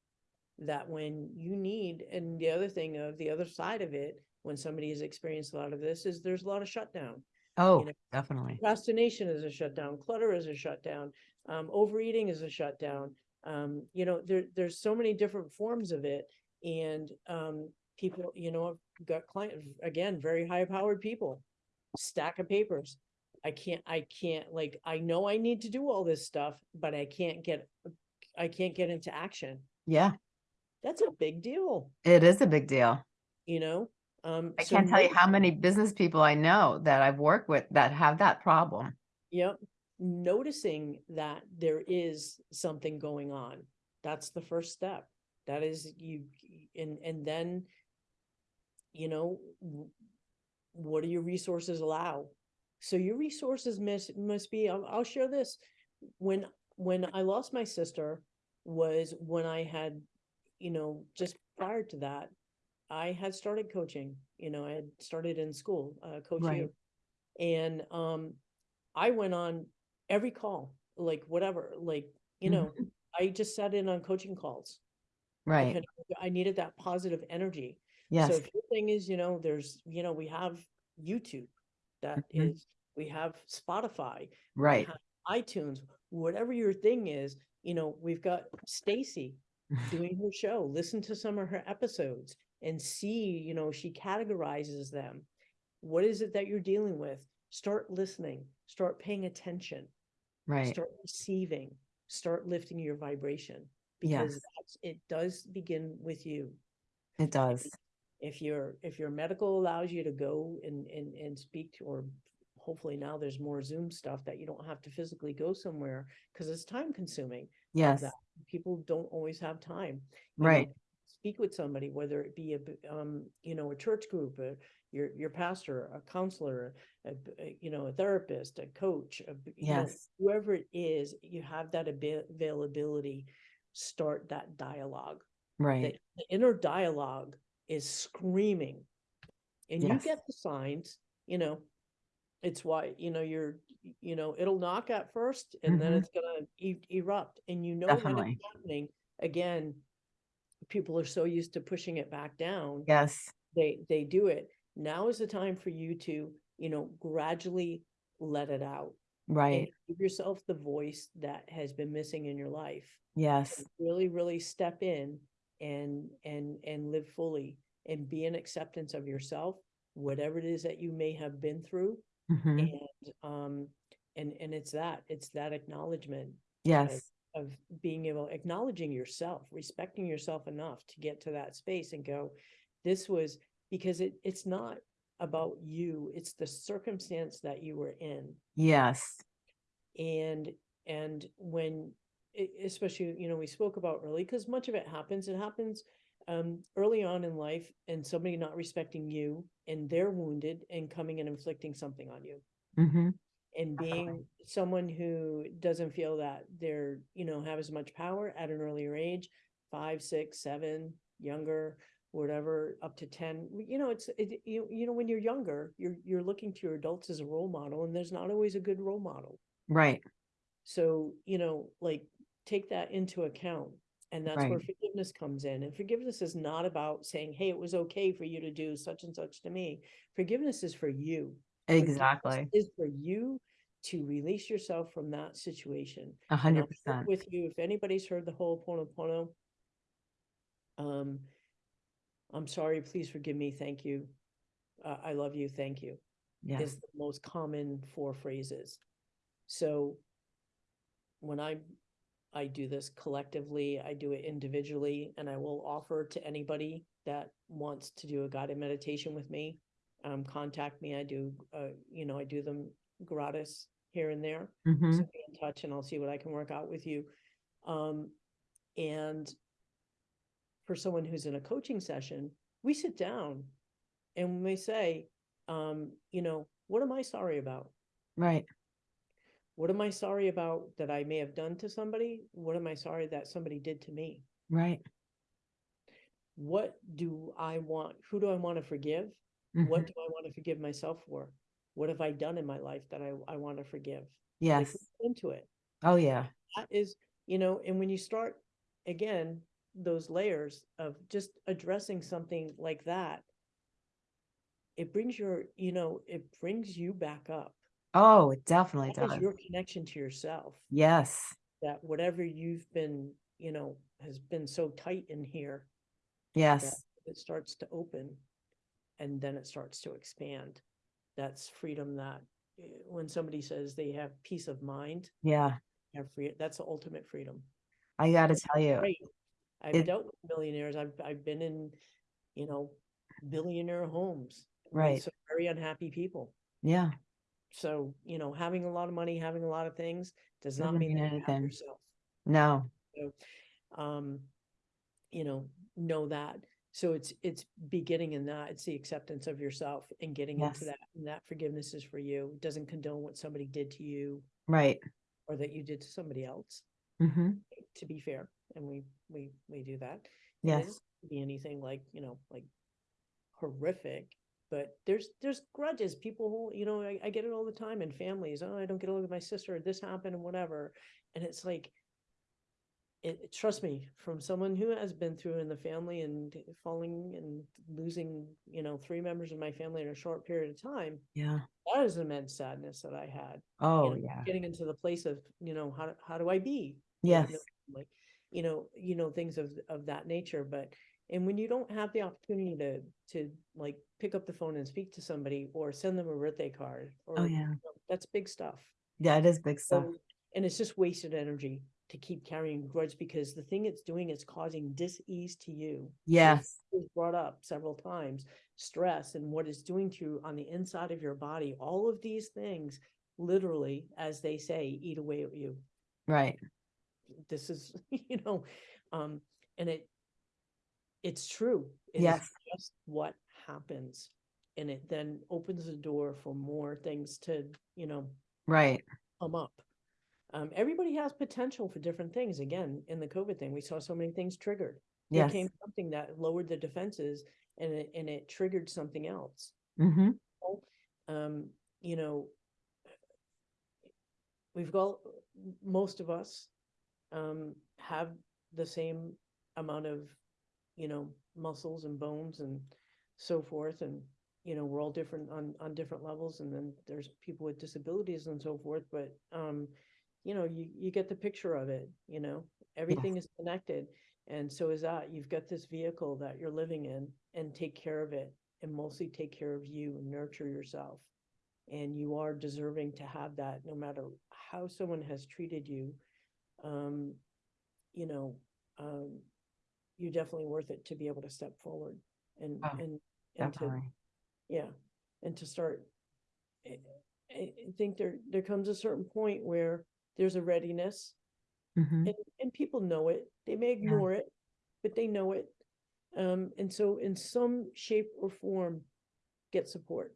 that when you need and the other thing of the other side of it when somebody has experienced a lot of this is there's a lot of shutdown Oh, know, definitely. procrastination is a shutdown clutter is a shutdown um, overeating is a shutdown um, you know there there's so many different forms of it and um, people you know i've got client again very high powered people stack of papers i can't i can't like i know i need to do all this stuff but i can't get i can't get into action Yeah. that's a big deal It is a big deal. you know um I so can't tell you how many business people I know that I've worked with that have that problem. Yep. Noticing that there is something going on. That's the first step. That is you, and, and then, you know, what do your resources allow? So your resources must, must be, I'll, I'll share this. When, when I lost my sister was when I had, you know, just prior to that, I had started coaching, you know, I had started in school, uh, Coach Right. And, um, I went on every call, like whatever, like, you know, Mhm. I just sat in on coaching calls. Right. I needed that positive energy. So Yes. if your thing is, you know, there's, you know, we have YouTube, that is, Mhm. we have Spotify, Right. have iTunes, whatever your thing is, you know, we've got Stacey doing her show, listen to some of her episodes and see, you know, she categorizes them. What is it that you're dealing with? Start listening, start paying attention, Right. start receiving, start lifting your vibration. Yes. Because that's, it does begin with you. It does. If your, if your medical allows you to go and, and, and speak to, or hopefully now there's more Zoom stuff that you don't have to physically go somewhere, because it's time consuming Yes. People don't always have time. you know, Right. Speak with somebody, whether it be a, um, you know, a church group, a, your, your pastor, a counselor, a, a, you know, a therapist, a coach, a, you know, Yes. whoever it is, you have that abi- availability, start that dialogue. Right. The the inner dialogue is screaming. And you get the signs, you know, it's why, you know, you're, you know, it'll knock at first and then Mhm. it's gonna e- erupt and you know when it's happening. Again, people are so used to pushing it back down. Yes. They, they do it. Now is the time for you to, you know, gradually let it out. Right. Give yourself the voice that has been missing in your life Yes. really really step in and and and live fully and be in acceptance of yourself whatever it is that you may have been through Mhm. and um and and it's that it's that acknowledgement Yes. Of being able acknowledging yourself respecting yourself enough to get to that space and go this was because it it's not about you it's the circumstance that you were in. Yes. and and when especially you know we spoke about early because much of it happens it happens um early on in life and somebody not respecting you and they're wounded and coming and inflicting something on you. Hmm and uh-huh. being someone who doesn't feel that they're you know have as much power at an earlier age five six seven younger whatever up to 10 you know it's it, you, you know when you're younger you're you're looking to your adults as a role model and there's not always a good role model Right. so, you know, like take that into account. And that's where forgiveness comes in. And forgiveness is not about saying, hey, it was okay for you to do such and such to me. Forgiveness is for you. Exactly. Is for you to release yourself from that situation. A hundred percent. With you, if anybody's heard the Ho'oponopono um, I'm sorry, please forgive me, thank you. Uh, I love you, thank you Yes. is the most common four phrases. So when I I do this collectively, I do it individually, and I will offer to anybody that wants to do a guided meditation with me. Um, contact me. I do, uh, you know, I do them gratis here and there. So be in touch, and I'll see what I can work out with you. Um, and for someone who's in a coaching session, we sit down and we say, um, you know, what am I sorry about? Right. What am I sorry about that I may have done to somebody? What am I sorry that somebody did to me? Right. What do I want? Who do I want to forgive? What Mhm. do I want to forgive myself for? What have I done in my life that I, I want to forgive? Yes. Into it. Oh, yeah. That is, you know, and when you start again, those layers of just addressing something like that, it brings your, you know, it brings you back up. Oh, it definitely That does. your connection to yourself. Yes. that whatever you've been, you know, has been so tight in here, Yes. it starts to open and then it starts to expand. That's freedom that eh, when somebody says they have peace of mind, Yeah. have free, that's the ultimate freedom. I gotta tell you. Great. I've it- dealt with millionaires. I've, I've been in, you know, billionaire homes. with Right. some Very unhappy people. Yeah. So, you know, having a lot of money, having a lot of things does not Doesn't mean mean that you have anything. yourself. No. um, you know, know that. So it's, it's beginning in that, it's the acceptance of yourself and getting Yes. into that, and that forgiveness is for you. It doesn't condone what somebody did to you Right. or that you did to somebody else, hmm to be fair, and we, we, we do that. And it Yes. doesn't Be anything like, you know, like horrific, but there's, there's grudges, people who, you know, I, I get it all the time in families, oh, I don't get along with my sister, this happened and whatever, and it's like, it, trust me, from someone who has been through in the family and falling and losing, you know, three members of my family in a short period of time, Yeah. that is immense sadness that I had. you Oh, know, yeah. Getting into the place of, you know, how, do- how do I be? Yes. family? You know, you know, things of, of that nature, but, and when you don't have the opportunity to, to like pick up the phone and speak to somebody or send them a birthday card or, Oh, you yeah. know, that's big stuff. Yeah, it is big stuff. So, and it's just wasted energy to keep carrying grudge because the thing it's doing is causing dis-ease to you. Yes. was brought up several times, stress and what it's doing to you on the inside of your body. All of these things, literally, as they say, eat away at you. Right. This is, you know, um, and it, it's true. It is Yes. Just what happens. And it then opens the door for more things to, you know, Right. come up. Um, everybody has potential for different things. Again, in the COVID thing, we saw so many things triggered. There Yes. came something that lowered the defenses and it, and it triggered something else. Mm-hmm. Um, you know, we've got, most of us, um, have the same amount of, you know, muscles and bones and so forth. And, you know, we're all different on, on different levels. And then there's people with disabilities and so forth, but, um, you know, you, you get the picture of it, you know, everything is connected. And so is that, you've got this vehicle that you're living in and take care of it and mostly take care of you and nurture yourself. And you are deserving to have that no matter how someone has treated you. Um, you know, um, you're definitely worth it to be able to step forward and, Oh, and, and to, Definitely. yeah, and to start. I, I I think there, there comes a certain point where there's a readiness Mm-hmm. and, and people know it. They may ignore it, but they know it. Um, and so in some shape or form, get support.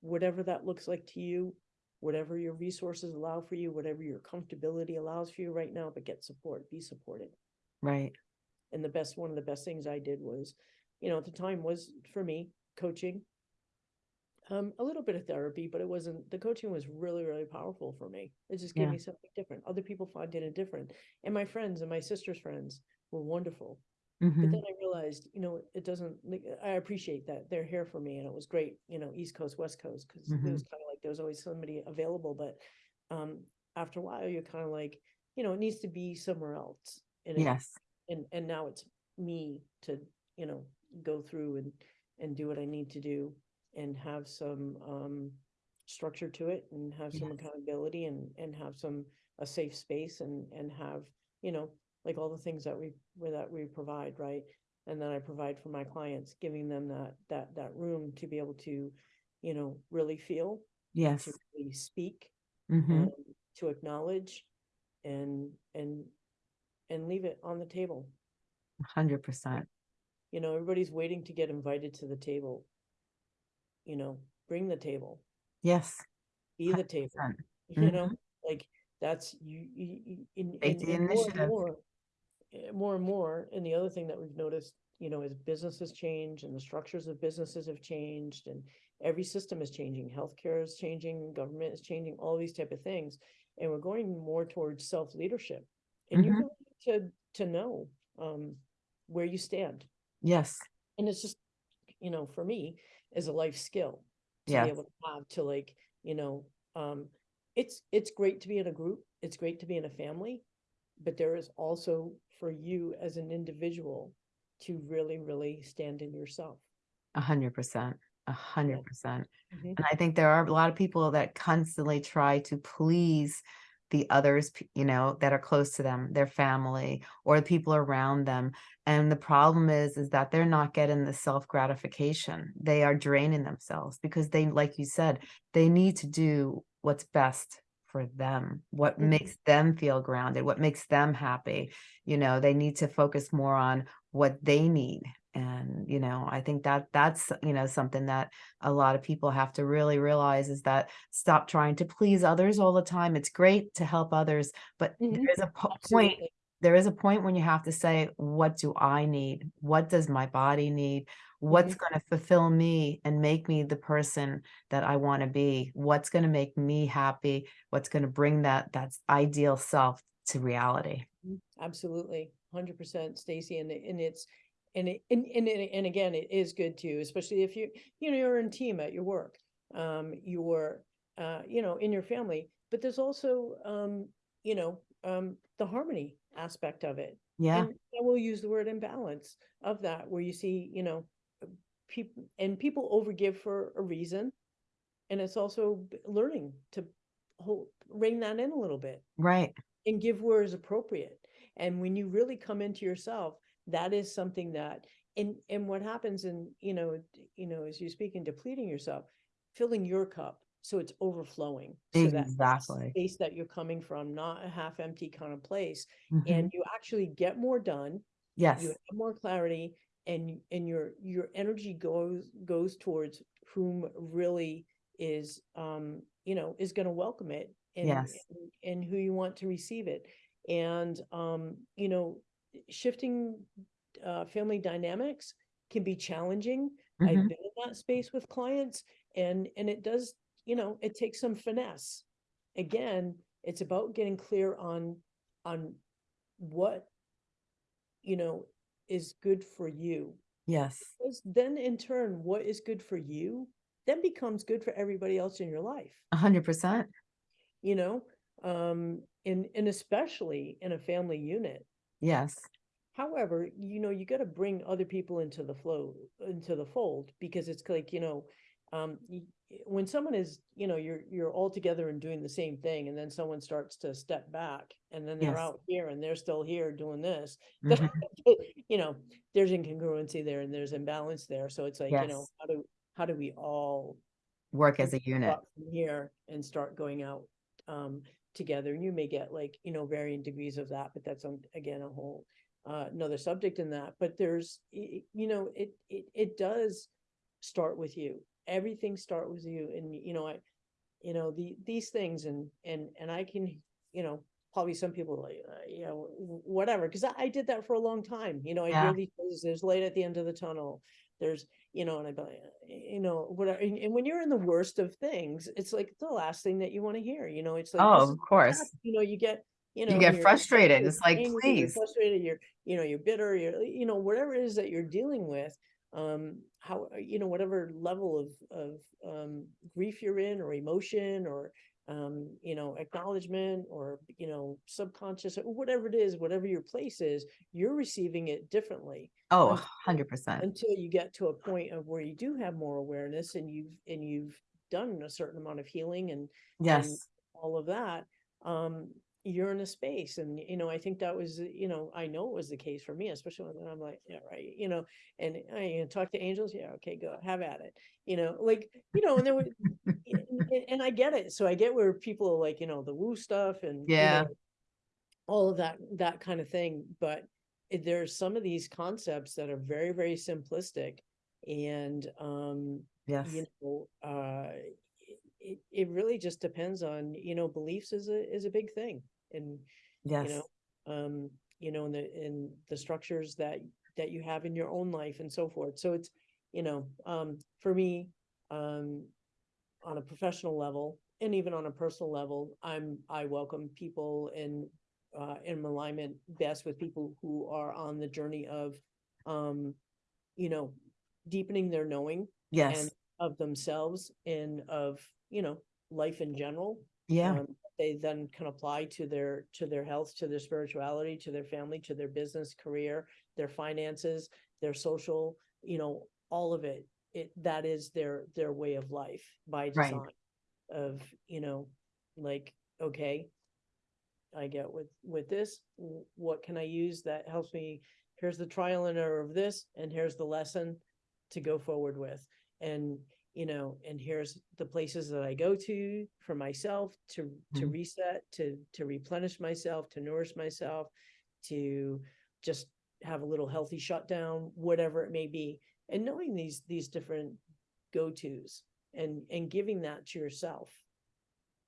Whatever that looks like to you, whatever your resources allow for you, whatever your comfortability allows for you right now, but get support, be supported. Right. And the best, one of the best things I did was, you know, at the time was for me, coaching. Um, a little bit of therapy, but it wasn't, the coaching was really, really powerful for me. It just gave Yeah. me something different. Other people find it different. And my friends and my sister's friends were wonderful. But Mm-hmm. then I realized, you know, it doesn't, like, I appreciate that they're here for me and it was great, you know, East Coast, West Coast, because it Mhm. was kind of like there was always somebody available, but um, after a while, you're kind of like, you know, it needs to be somewhere else. And it- Yes. and and now it's me to you know go through and and do what I need to do and have some um structure to it and have some Yes. accountability and and have some a safe space and and have you know like all the things that we where that we provide right and then I provide for my clients giving them that that that room to be able to you know really feel Yes. to really speak Mm-hmm. um, to acknowledge and and and leave it on the table Hundred percent. you know, everybody's waiting to get invited to the table. You know, bring the table, Yes. be the table, 100%. you know, like that's you, you, you in, Take in, the in more and initiative. more. eh, More and more, and the other thing that we've noticed, you know, as businesses change and the structures of businesses have changed and every system is changing, healthcare is changing, government is changing, all these type of things. And we're going more towards self-leadership. And you Mhm. really need to, to know, um, where you stand. Yes. And it's just, you know, for me, is a life skill to Yes. be able to have to like, you know, um, it's, it's great to be in a group. It's great to be in a family. But there is also for you as an individual to really, really stand in yourself. A hundred percent. A hundred percent. Mhm. And I think there are a lot of people that constantly try to please the others, you know, that are close to them, their family or the people around them. And the problem is, is that they're not getting the self gratification. They are draining themselves because they, like you said, they need to do what's best for them, what Mhm. makes them feel grounded, what makes them happy. You know, they need to focus more on what they need. And, you know, I think that that's, you know, something that a lot of people have to really realize is that stop trying to please others all the time. It's great to help others, but Mhm. there is a po- point, there is a point when you have to say, what do I need? What does my body need? What's going to fulfill me and make me the person that I want to be? What's going to make me happy? What's going to bring that that's ideal self to reality? Mm, Absolutely, hundred percent, Stacey, and and it's, and it, and, and, it- and again, it is good too, especially if you, you know, you're in team at your work. Um, you're, uh, you know, in your family, but there's also, um, you know, um, the harmony aspect of it. Yeah, And I will use the word imbalance of that, where you see, you know, people, and people overgive for a reason. And it's also b- learning to hold, rein that in a little bit right. and give where is appropriate. And when you really come into yourself, that is something that, and, and what happens in, you know, you know, as you speak in depleting yourself, filling your cup, so it's overflowing. so that Exactly. Space that you're coming from, not a half empty kind of place, Mhm. and you actually get more done, Yes, you have more clarity, and, and your, your energy goes, goes towards whom really is, um, you know, is gonna welcome it. And, Yes. and- and who you want to receive it. And, um, you know, shifting, uh, family dynamics can be challenging. I've Mhm. been in that space with clients and, and it does, you know, it takes some finesse. Again, it's about getting clear on, on what, you know, is good for you. yes, Because then in turn, what is good for you, then becomes good for everybody else in your life, a hundred percent. you know? Um, and, and especially in a family unit. Yes, However, you know, you gotta bring other people into the flow, into the fold, because it's like, you know, um, when someone is, you know, you're, you're all together and doing the same thing, and then someone starts to step back, and then they're Yes. out here and they're still here doing this. mhm, You know, there's incongruency there and there's imbalance there, so it's like, you know, Yes. how do, how do we all work as a unit. up from Here and start going out, um, together, and you may get like, you know, varying degrees of that, but that's on, again, a whole. Uh, another subject in that, but there's, you know, it, it, it does start with you. Everything start with you, and you know, I, you know, the, these things and, and, and I can, you know. Probably some people like, uh, you know, whatever, cause I, I did that for a long time, you know, I Yeah. hear these, things, there's light at the end of the tunnel. There's, you know, and I'd be like, uh, you know, whatever, and, and when you're in the worst of things, it's like the last thing that you wanna hear, you know, it's like. Oh, of course. hap- You know, you get, you know. You get frustrated. It's like, angry, you're please. Frustrated, you're, you know, you're bitter, you're, you know, whatever it is that you're dealing with. Um, how, you know, whatever level of, of, um, grief you're in or emotion or, um, you know, acknowledgement or, you know, subconscious or whatever it is, whatever your place is, you're receiving it differently Oh, hundred percent. until you get to a point of where you do have more awareness and you've, and you've done a certain amount of healing and Yes, all of that, um, you're in a space and, you know, I think that was, you know, I know it was the case for me, especially when I'm like, yeah, right, you know, and I you know, talk to angels, yeah, okay, go, have at it, you know, like, you know, and there was, and, and- I get it, so I get where people are like, you know, the woo stuff and, you Yeah. know, all of that, that kind of thing, but there's some of these concepts that are very, very simplistic and, um, yes, you know, uh, it, it, it really just depends on, you know, beliefs is a, is a big thing. And, yes, you know, um, you know, in the, in the structures that, that you have in your own life and so forth. So it's, you know, um, for me, um, on a professional level and even on a personal level, I'm, I welcome people in, uh, in alignment best with people who are on the journey of, um, you know, deepening their knowing yes, and of themselves and of, you know, life in general. yeah, um, They then can apply to their, to their health, to their spirituality, to their family, to their business, career, their finances, their social, you know, all of it. It, that is their, their way of life by design of, you know, like, okay. I get with, with this, w- what can I use that helps me? Here's the trial and error of this, and here's the lesson to go forward with. And, you know, and here's the places that I go to for myself to, to Mhm. reset, to, to replenish myself, to nourish myself, to just have a little healthy shutdown, whatever it may be. And knowing these, these different go-tos and, and giving that to yourself.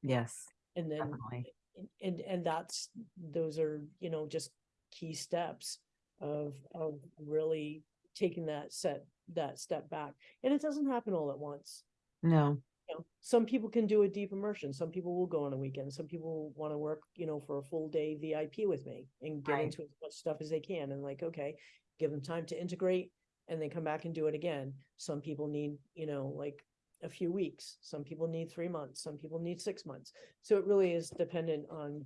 yes, And then definitely. and- and that's those are you know just key steps of of really taking that set that step back and it doesn't happen all at once No, you know some people can do a deep immersion. Some people will go on a weekend. Some people want to work, you know, for a full day VIP with me and get Right. into as much stuff as they can. And like, okay, give them time to integrate and then come back and do it again. Some people need, you know, like a few weeks. Some people need three months. Some people need six months. So it really is dependent on,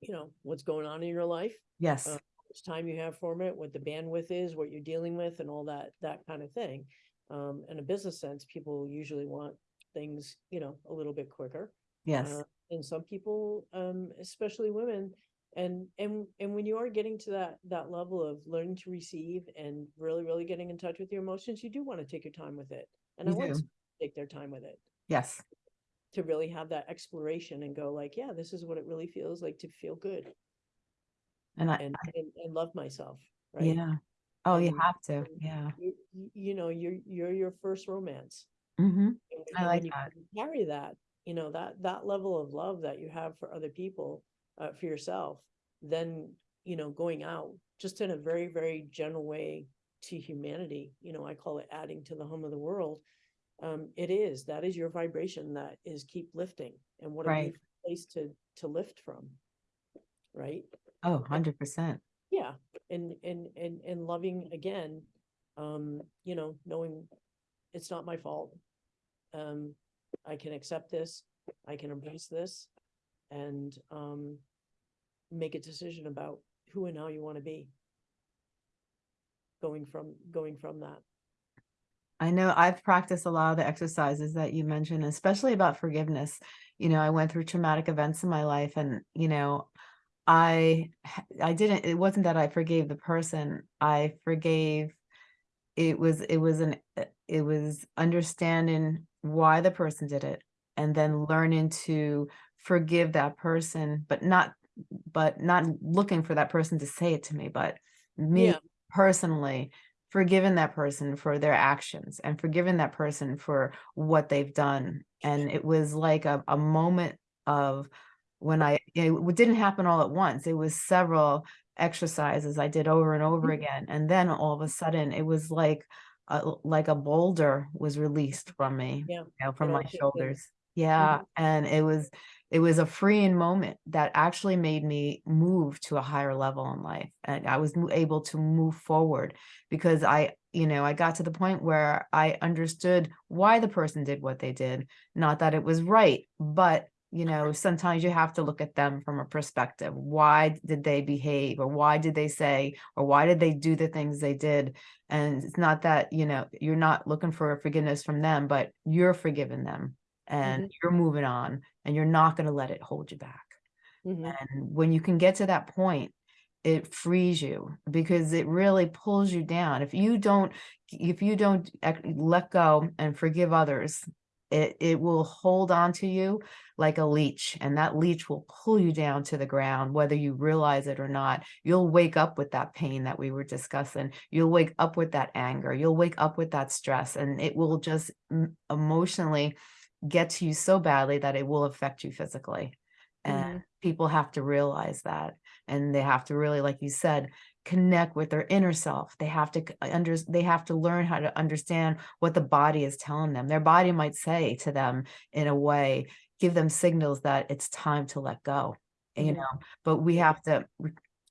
you know, what's going on in your life Yes, Uh, much time you have for it, what the bandwidth is, what you're dealing with and all that, that kind of thing. Um, in a business sense, people usually want things, you know, a little bit quicker. yes, Uh, and some people, um, especially women, and, and, and when you are getting to that, that level of learning to receive and really, really getting in touch with your emotions, you do want to take your time with it. And I You want do. some to take their time with it, yes. to really have that exploration and go like, yeah, this is what it really feels like to feel good And I, and, and, and love myself, right? yeah. Oh, you have to, yeah. you, you- know, you're, you're your first romance. Mm-hmm. And when- I like that. Carry that, you know, that, that level of love that you have for other people, uh, for yourself, then, you know, going out, just in a very, very general way to humanity, you know, I call it adding to the home of the world. Um, it is, that is your vibration that is keep lifting and what a Right. beautiful place to, to lift from. Right? Oh, hundred percent. Yeah, and and and and loving again, um, you know, knowing it's not my fault. Um, I can accept this, I can embrace this, and um, make a decision about who and how you want to be. Going from going from that. I know I've practiced a lot of the exercises that you mentioned, especially about forgiveness. You know, I went through traumatic events in my life and, you know, I I didn't it wasn't that I forgave the person. I forgave it was it was an it was understanding why the person did it and then learning to forgive that person but not but not looking for that person to say it to me but me Yeah. personally forgiving that person for their actions and forgiving that person for what they've done. And it was like a, a moment of when i it didn't happen all at once. It was several exercises i did over and over Mhm. again. And then all of a sudden it was like a, like a boulder was released from me Yeah, you know from my shoulders yeah mm-hmm. and it was it was a freeing moment that actually made me move to a higher level in life and i was able to move forward because i you know i got to the point where i understood why the person did what they did not that it was right but you know sometimes you have to look at them from a perspective. Why did they behave or why did they say or why did they do the things they did? And it's not that you know you're not looking for forgiveness from them but you're forgiving them and Mhm. you're moving on and you're not going to let it hold you back. Mhm. and when you can get to that point it frees you because it really pulls you down. If you don't if you don't let go and forgive others it it will hold on to you like a leech and that leech will pull you down to the ground whether you realize it or not. You'll wake up with that pain that we were discussing. You'll wake up with that anger. You'll wake up with that stress and it will just emotionally get to you so badly that it will affect you physically. And people have to realize that and they have to really like you said connect with their inner self. They have to under they have to learn how to understand what the body is telling them. Their body might say to them in a way give them signals that it's time to let go you Mhm. know but we have to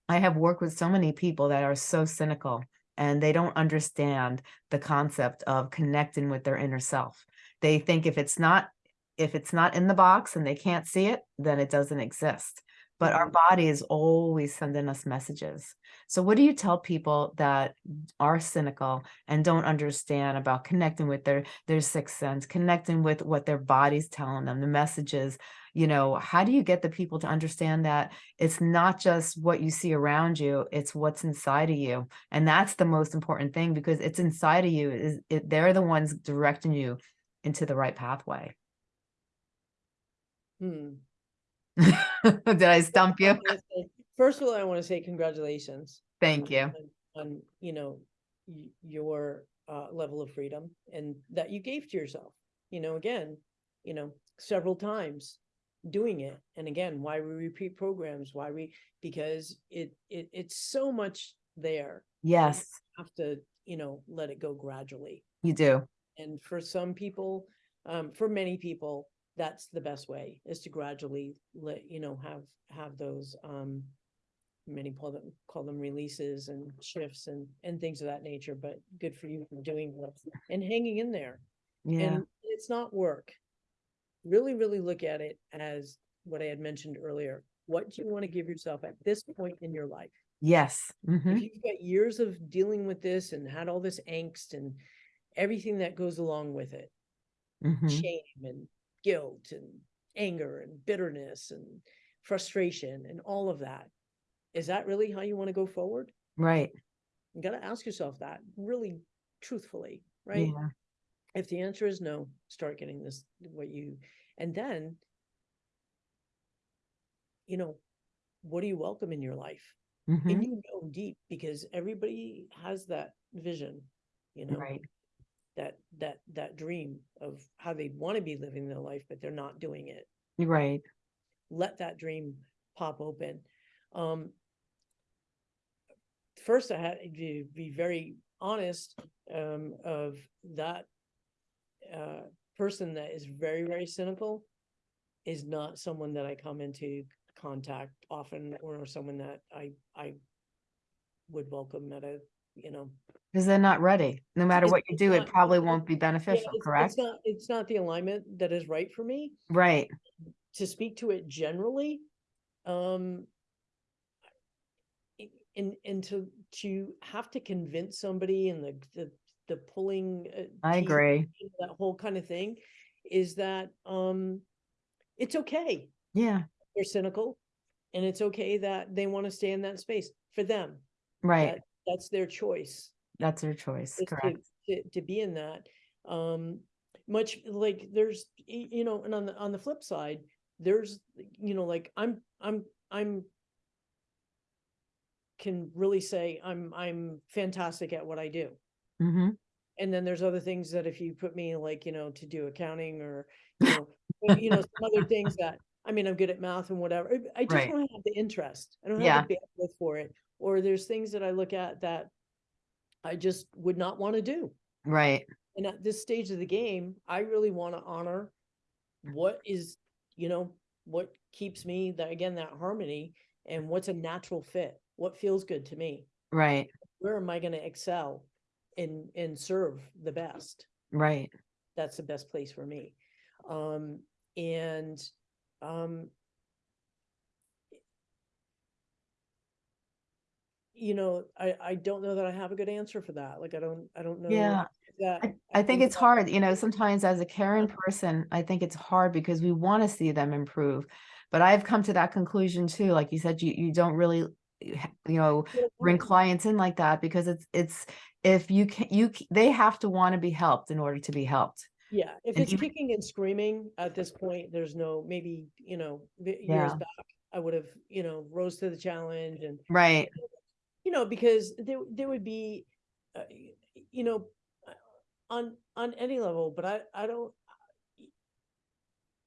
i have worked with so many people that are so cynical and they don't understand the concept of connecting with their inner self they think if it's not if it's not in the box and they can't see it then it doesn't exist. But our mm-hmm. body is always sending us messages. So what do you tell people that are cynical and don't understand about connecting with their their sixth sense connecting with what their body's telling them the messages? You know how do you get the people to understand that it's not just what you see around you it's what's inside of you? And that's the most important thing because it's inside of you is it, they're the ones directing you into the right pathway Hmm. did i stump you I wanna say- First of all, I want to say congratulations. thank you on- On, you know, your uh level of freedom and that you gave to yourself, you know, again, you know, several times doing it. And again, why we repeat programs, why we, because it it it's so much there. yes Have to, you know, let it go gradually. you do And for some people, um, for many people, that's the best way is to gradually let, you know, have, have those, um, many call them, call them releases and shifts and, and things of that nature, but good for you for doing that and hanging in there. Yeah, And it's not work. Really, really look at it as what I had mentioned earlier. What do you want to give yourself at this point in your life? yes. If mhm, you've got years of dealing with this and had all this angst and everything that goes along with it, mhm, shame and guilt and anger and bitterness and frustration and all of that. Is that really how you want to go forward? Right, You gotta ask yourself that really truthfully, right? yeah, If the answer is no, start getting this, what you, and then, you know, what do you welcome in your life? mhm, And you know deep, because everybody has that vision, you know, right, that, that, that dream of how they want to be living their life, but they're not doing it. right, Let that dream pop open. Um, first I had to be very honest, um, of that uh, person that is very, very cynical is not someone that I come into contact often or someone that I, I would welcome at a, you know. Because they're not ready. No matter it's- what you it's do, it not- probably won't be yeah, beneficial, it's- correct? It's not, it's not the alignment that is right for me. Right, to speak to it generally, um. i- And, and to, to have to convince somebody and the, the, the pulling. uh, I teeth agree. That whole kind of thing is that, um, it's okay. Yeah, They're cynical. And it's okay that they want to stay in that space for them. right. That- That's their choice. That's their choice, is to, correct? to, to be in that. Um, much like there's, you know, and on the, on the flip side, there's, you know, like I'm, I'm, I'm can really say I'm, I'm fantastic at what I do. hmm And then there's other things that if you put me like, you know, to do accounting or, you know, you know, some other things that, I mean, I'm good at math and whatever. I- just Right. don't have the interest. I don't Yeah. have the bandwidth for it. Or there's things that I look at that I just would not want to do. Right, And at this stage of the game, I really want to honor what is, you know, what keeps me that again, that harmony and what's a natural fit, what feels good to me. right, Where am I going to excel and and serve the best? right. That's the best place for me. Um, and um, you know, I I don't know that I have a good answer for that. Like I don't I don't know Yeah, that I, I think it's that- hard, you know, sometimes as a caring person, I think it's hard because we want to see them improve. But I've come to that conclusion too, like you said, you, you don't really, you know, bring clients in like that because it's, it's, if you can, you, they have to want to be helped in order to be helped. Yeah, if And it's even- kicking and screaming at this point, there's no, maybe, you know, years Yeah. back, I would have, you know, rose to the challenge and, Right, you know, because there, there would be, uh, you know, on, on any level, but I, I don't,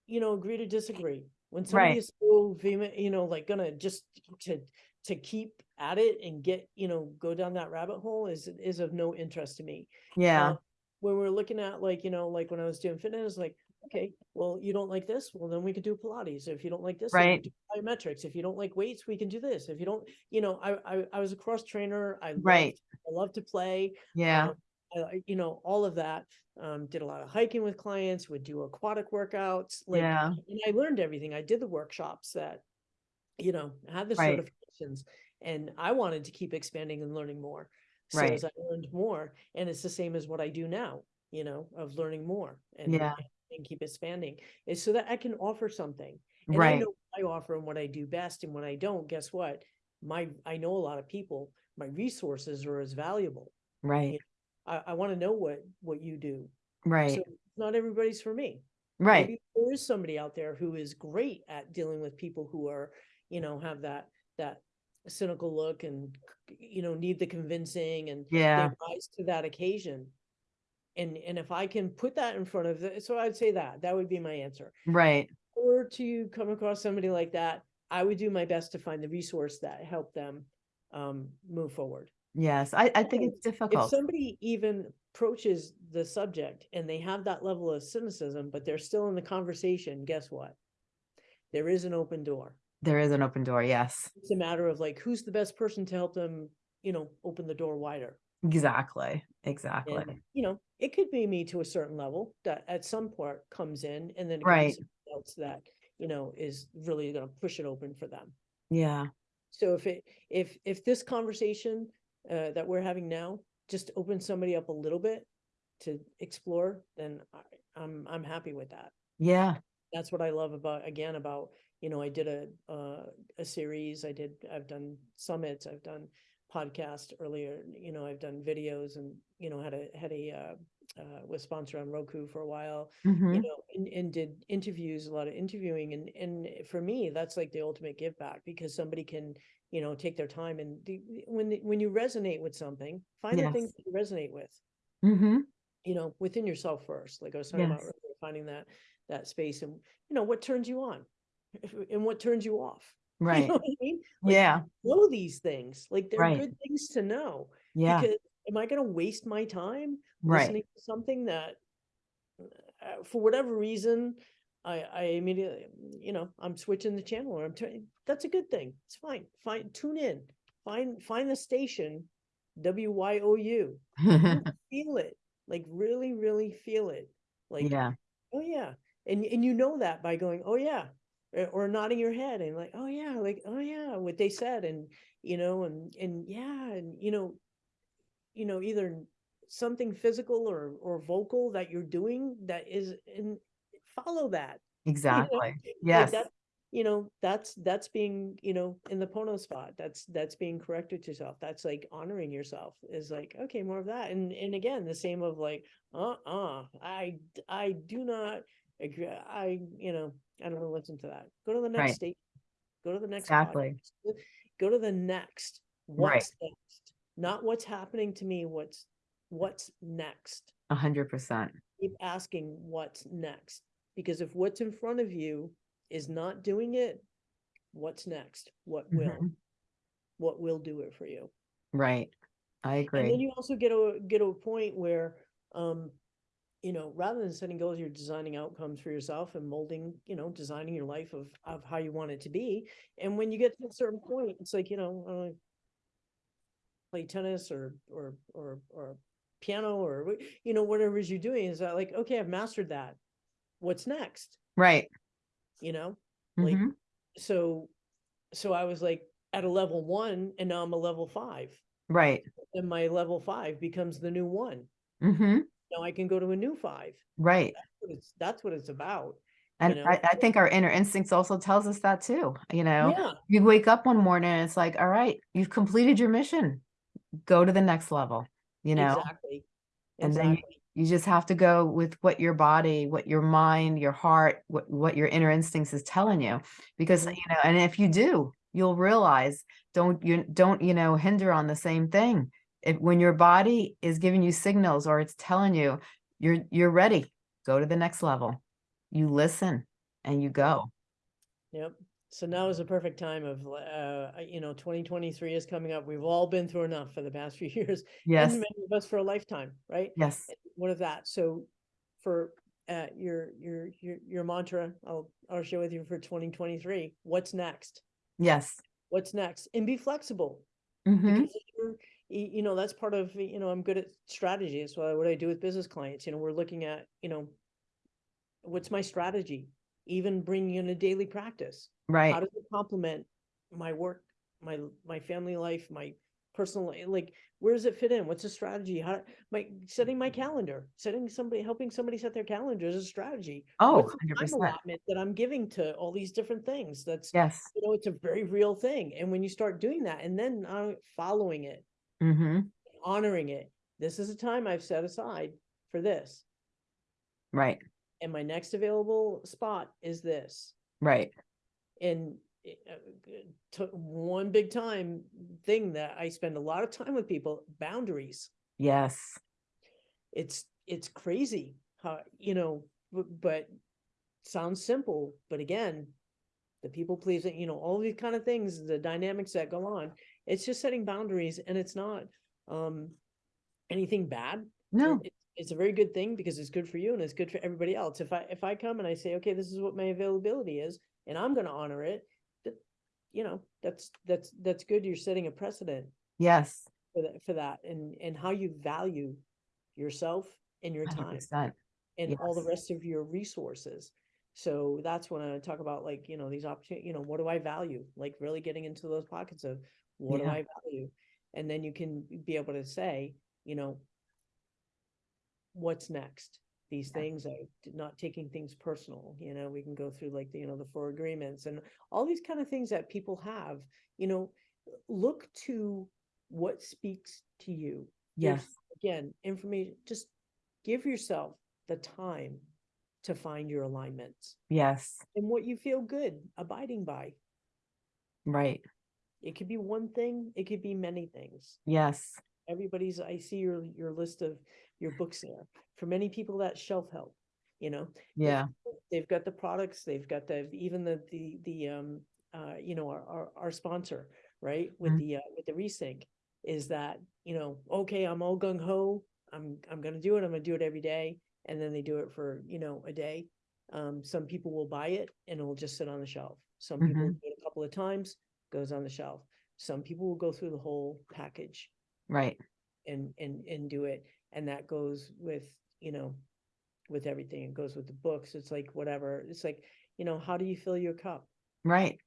you know, agree to disagree. When somebody Right. is so vehement, you know, like gonna just to, to keep at it and get, you know, go down that rabbit hole is, is of no interest to me. yeah, Uh, when we're looking at like, you know, like when I was doing fitness, like, okay, well, you don't like this, well, then we could do Pilates. If you don't like this, Right. plyometrics. If you don't like weights, we can do this. If you don't, you know, I, I, I was a cross trainer. I Right. loved, I love to play. yeah, um, I, I- you know, all of that. Um, did a lot of hiking with clients, would do aquatic workouts. Like, Yeah. and I learned everything. I did the workshops that, you know, had the Right. certifications and I wanted to keep expanding and learning more. So Right. as I learned more, and it's the same as what I do now, you know, of learning more and, Yeah. and keep expanding is so that I can offer something. And I know what I offer and what I do best. And when I don't, guess what? My, I know a lot of people, my resources are as valuable. right, I, I want to know what, what you do. right, So not everybody's for me. right, Maybe There is somebody out there who is great at dealing with people who are, you know, have that, that cynical look and, you know, need the convincing and yeah, rise to that occasion. And, and if I can put that in front of, the- so I'd say that, that would be my answer. right, Or to come across somebody like that, I would do my best to find the resource that helped them um, move forward. Yes, I, I think So, it's difficult. If somebody even approaches the subject and they have that level of cynicism, but they're still in the conversation, guess what? There is an open door. There is an open door, yes, It's a matter of like, who's the best person to help them, you know, open the door wider? exactly, exactly. And, you know, it could be me to a certain level that at some part comes in and then it could be Right. else that, you know, is really gonna push it open for them. Yeah, So if it, if, if this conversation, uh, that we're having now, just opens somebody up a little bit to explore, then I, I'm, I'm happy with that. yeah, That's what I love about, again, about, you know, I did a, uh, a series, I did, I've done summits, I've done podcast earlier, you know, I've done videos and, you know, had a, had a, uh, uh, was sponsored on Roku for a while, you mhm, know, and, and did interviews, a lot of interviewing, and, and for me, that's like the ultimate give back, because somebody can, you know, take their time and the, when, the- when you resonate with something, find the things Yes. that you resonate with, mm-hmm. you know, within yourself first, like I was talking about Yes. earlier, finding that, that space and, you know, what turns you on and what turns you off. You right, know what I mean? Like, yeah, Know these things, like they're Right. good things to know, yeah, because am I gonna waste my time right, listening to something that uh, for whatever reason I I immediately you know I'm switching the channel or I'm turning that's a good thing. It's fine. Fine tune in. Find find the station WYOU feel it. Like really really feel it. Like yeah, oh yeah. And and you know that by going oh yeah or, or nodding your head and like oh yeah like oh yeah what they said and you know and and yeah and you know you know either something physical or or vocal that you're doing that is in follow that exactly, like yes, that you know that's that's being you know in the pono spot that's that's being corrected to yourself that's like honoring yourself is like okay more of that and and again the same of like uh-uh I, I do not agree i you know i don't want to listen to that go to the next Right. state go to the next Exactly. podcast. go to the next Right. what's next not what's happening to me what's what's next a hundred percent, keep asking what's next because if what's in front of you is not doing it what's next what will Mhm. what will do it for you right, I agree. and then you also get a get to a point where um you know rather than setting goals you're designing outcomes for yourself and molding you know designing your life of of how you want it to be and when you get to a certain point it's like you know uh, play tennis or or or or piano or you know whatever it is you're doing is that like okay i've mastered that. What's next? Right, you know? Like mhm, so so i was like at a level one and now i'm a level five. Right, and my level five becomes the new one. Hmm now i can go to a new five right. what it's that's what it's about And know? I, I think our inner instincts also tells us that too, you know? yeah You wake up one morning and it's like, all right, you've completed your mission. Go to the next level, you know? exactly And then you- You just have to go with what your body, what your mind, your heart, what, what your inner instincts is telling you. Because, Mhm. you know, and if you do, you'll realize, don't you don't, you know, hinder on the same thing. When your body is giving you signals or it's telling you you're you're ready, go to the next level. You listen and you go. Yep. So now is the perfect time of, uh, you know, twenty twenty-three is coming up. We've all been through enough for the past few years. Yes. And many of us for a lifetime, right? Yes. One of that? So for, uh, your, your, your, your mantra, I'll, I'll share with you for twenty twenty-three, what's next? Yes. What's next? And be flexible. hmm Because if you're, y- you know, that's part of, you know, I'm good at strategy. That's why what I do with business clients, you know, we're looking at, you know, what's my strategy? Even bringing in a daily practice. Right. How Right. does it complement my work, my, my family life, my personal, li- like, where does it fit in? What's the strategy? How, my, setting my calendar, setting somebody, helping somebody set their calendar is a strategy. Oh, What's the time 100%. allotment that I'm giving to all these different things? That's, Yes. you know, it's a very real thing. And when you start doing that and then uh, following it, hmm honoring it. This is a time I've set aside for this. Right. And my next available spot is this. Right. And it, uh, one big time thing that I spend a lot of time with people, boundaries. Yes. It's, it's crazy how, you know, bu- but sounds simple, but again, the people pleasing, you know, all these kind of things, the dynamics that go on, it's just setting boundaries and it's not, um, anything bad. No, It- It's a very good thing because it's good for you and it's good for everybody else. If I, if I come and I say, okay, this is what my availability is, and I'm gonna honor it, that, you know, that's, that's, that's good. You're setting a precedent yes, for that, for that and, and how you value yourself and your time percent. and all the rest of your resources. So that's when I talk about like, you know, these opportunities, you know, what do I value? Like really getting into those pockets of what do Yeah. I value? And then you can be able to say, you know, what's next? These Yeah. things, I not taking things personal, you know, we can go through like the, you know, the four agreements and all these kind of things that people have, you know, look to what speaks to you. There's, Yes, Again, information, just give yourself the time to find your alignments yes, and what you feel good abiding by. right, It could be one thing, it could be many things. yes, Everybody's, I see your, your list of your books there. For many people, that's shelf help, you know? Yeah, They've got the products, they've got the, even the, the, the, um, uh, you know, our, our, our sponsor, right? With Mhm. the, uh, with the resync is that, you know, okay, I'm all gung ho. I'm, I'm gonna do it. I'm gonna do it every day. And then they do it for, you know, a day. Um, some people will buy it and it'll just sit on the shelf. Some people do it a couple of times, goes on the shelf. Some people will go through the whole package right, and and and do it. And that goes with you know with everything. It goes with the books. It's like whatever. It's like you know how do you fill your cup? Right,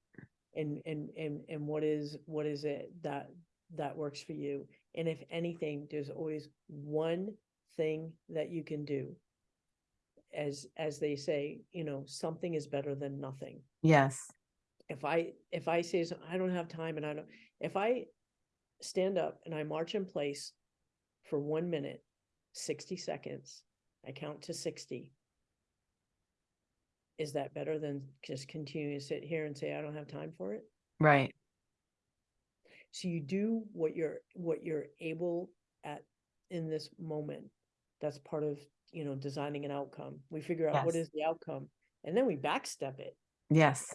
and and and and what is what is it that that works for you? And if anything there's always one thing that you can do. As as they say you know something is better than nothing. Yes, if I, if I say, I don't have time and I don't, if I stand up and I march in place for one minute, sixty seconds, I count to sixty. Is that better than just continuing to sit here and say, I don't have time for it? right, So you do what you're, what you're able at, in this moment. That's part of, you know, designing an outcome. We figure out what Yes. is the outcome and then we backstep it. yes,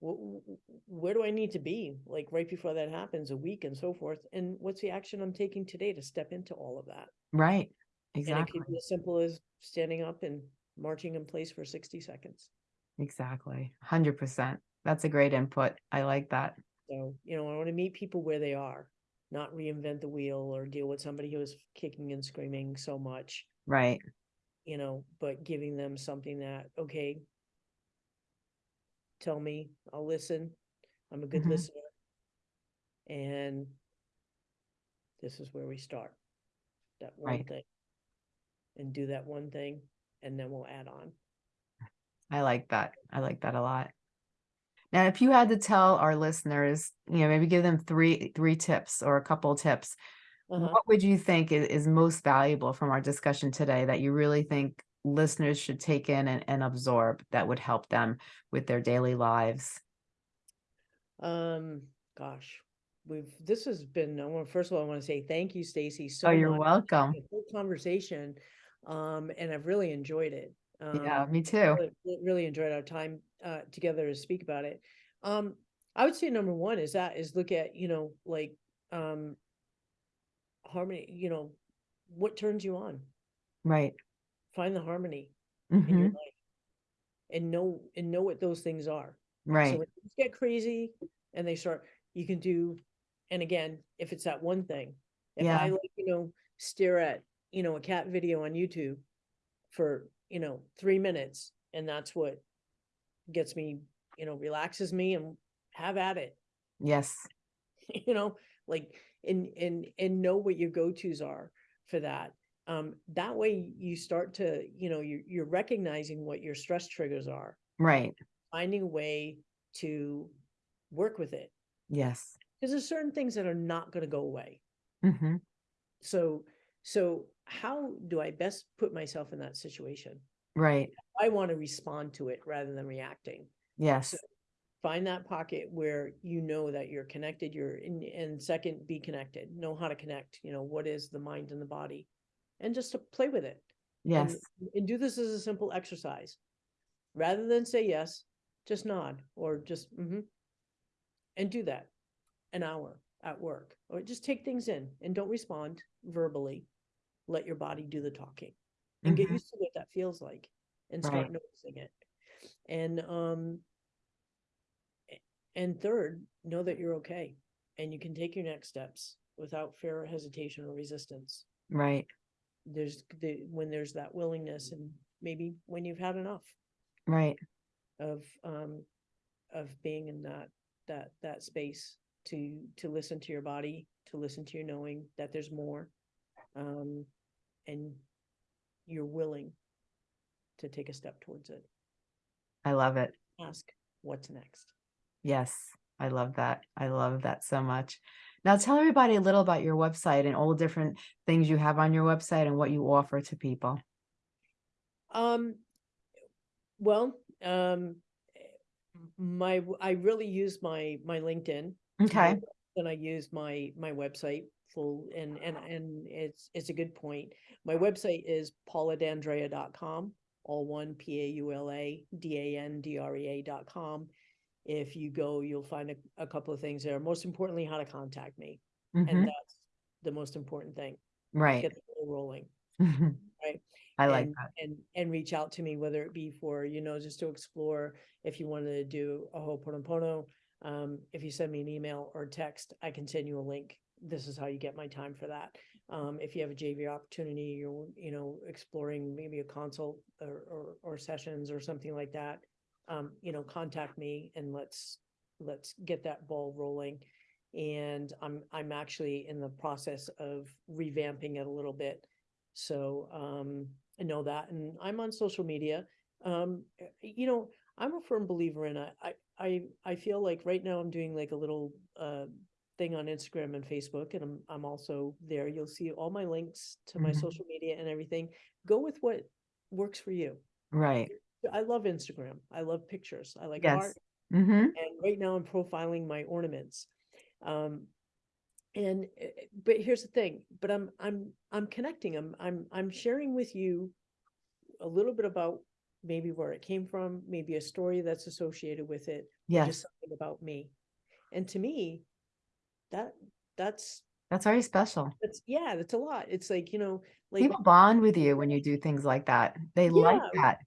where do I need to be? Like right before that happens, a week and so forth. And what's the action I'm taking today to step into all of that? right, And it exactly, be as simple as standing up and marching in place for sixty seconds. exactly, hundred percent. That's a great input. I like that. So, you know, I want to meet people where they are, not reinvent the wheel or deal with somebody who is kicking and screaming so much, Right, you know, but giving them something that, okay, tell me, I'll listen. I'm a good Mhm. listener. And this is where we start. That one Right. thing. And do that one thing, and then we'll add on. I like that. I like that a lot. Now, if you had to tell our listeners, you know, maybe give them three three tips or a couple tips, Uh-huh. what would you think is, is most valuable from our discussion today that you really think listeners should take in and, and absorb that would help them with their daily lives? Um, gosh, we've, this has been, I want, first of all, I want to say thank you, Stacey, so Oh, you're much. welcome. Good conversation, um, and I've really enjoyed it. Yeah, Um, me too. really- really enjoyed our time uh together to speak about it. Um, I would say number one is that is look at, you know, like um harmony, you know, what turns you on? Right. Find the harmony in your hmm life. And know and know what those things are. Right. So when things get crazy and they start, you can do, and again, if it's that one thing, if Yeah. I like, you know, stare at, you know, a cat video on YouTube for, you know, three minutes, and that's what gets me, you know, relaxes me and have at it, Yes. you know, like, and, and, and know what your go-tos are for that. Um, that way you start to, you know, you're, you're recognizing what your stress triggers are Right. finding a way to work with it. Yes. Because there's certain things that are not going to go away. hmm So, so how do I best put myself in that situation? Right. I want to respond to it rather than reacting. Yes. Find that pocket where you know that you're connected. You're in, and second, be connected. Know how to connect. You know what is the mind and the body, and just to play with it. Yes. and do this as a simple exercise. Rather than say yes, just nod or just mm-hmm. And do that an hour. at work, or just take things in and don't respond verbally. Let your body do the talking and get Mhm. used to what that feels like and start Right. noticing it. And, um, and third, know that you're okay and you can take your next steps without fear, hesitation, or resistance. Right, There's the, when there's that willingness and maybe when you've had enough right. of, um, of being in that, that, that space to, to listen to your body, to listen to your knowing that there's more. Um, and you're willing to take a step towards it. I love it. Ask what's next. Yes, I love that. I love that so much. Now tell everybody a little about your website and all the different things you have on your website and what you offer to people. Um, well, um, my, I really use my, my LinkedIn. Okay, And I use my, my website full and, and, and it's, it's a good point. My website is pauladandrea.com, all one, P A U L A D A N D R E A dot com. If you go, you'll find a, a couple of things there. Most importantly, how to contact me. mhm, And that's the most important thing. right. Get the ball rolling. mhm. right, I like and, that. and and reach out to me, whether it be for, you know, just to explore, if you wanted to do a Ho'oponopono. Um, if you send me an email or text, I can send you a link. This is how you get my time for that. Um, if you have a JV opportunity, you're, you know, exploring maybe a consult or, or, or sessions or something like that. Um, you know, contact me and let's, let's get that ball rolling. And I'm, I'm actually in the process of revamping it a little bit. So, um, I know that, and I'm on social media. Um, you know, I'm a firm believer in I, I, I, I feel like right now I'm doing like a little, uh, thing on Instagram and Facebook, and I'm, I'm also there. You'll see all my links to my Mhm. social media and everything. Go with what works for you. Right. I love Instagram. I love pictures. I like Yes. art. Mm-hmm. And right now I'm profiling my ornaments. Um, and, uh, but here's the thing, but I'm, I'm, I'm connecting, I'm, I'm, I'm sharing with you a little bit about maybe where it came from, maybe a story that's associated with it, or just Yes, something about me. And to me, that, that's, that's very special. that's, yeah, that's a lot. It's like, you know, like, People bond with you when you do things like that. They like that.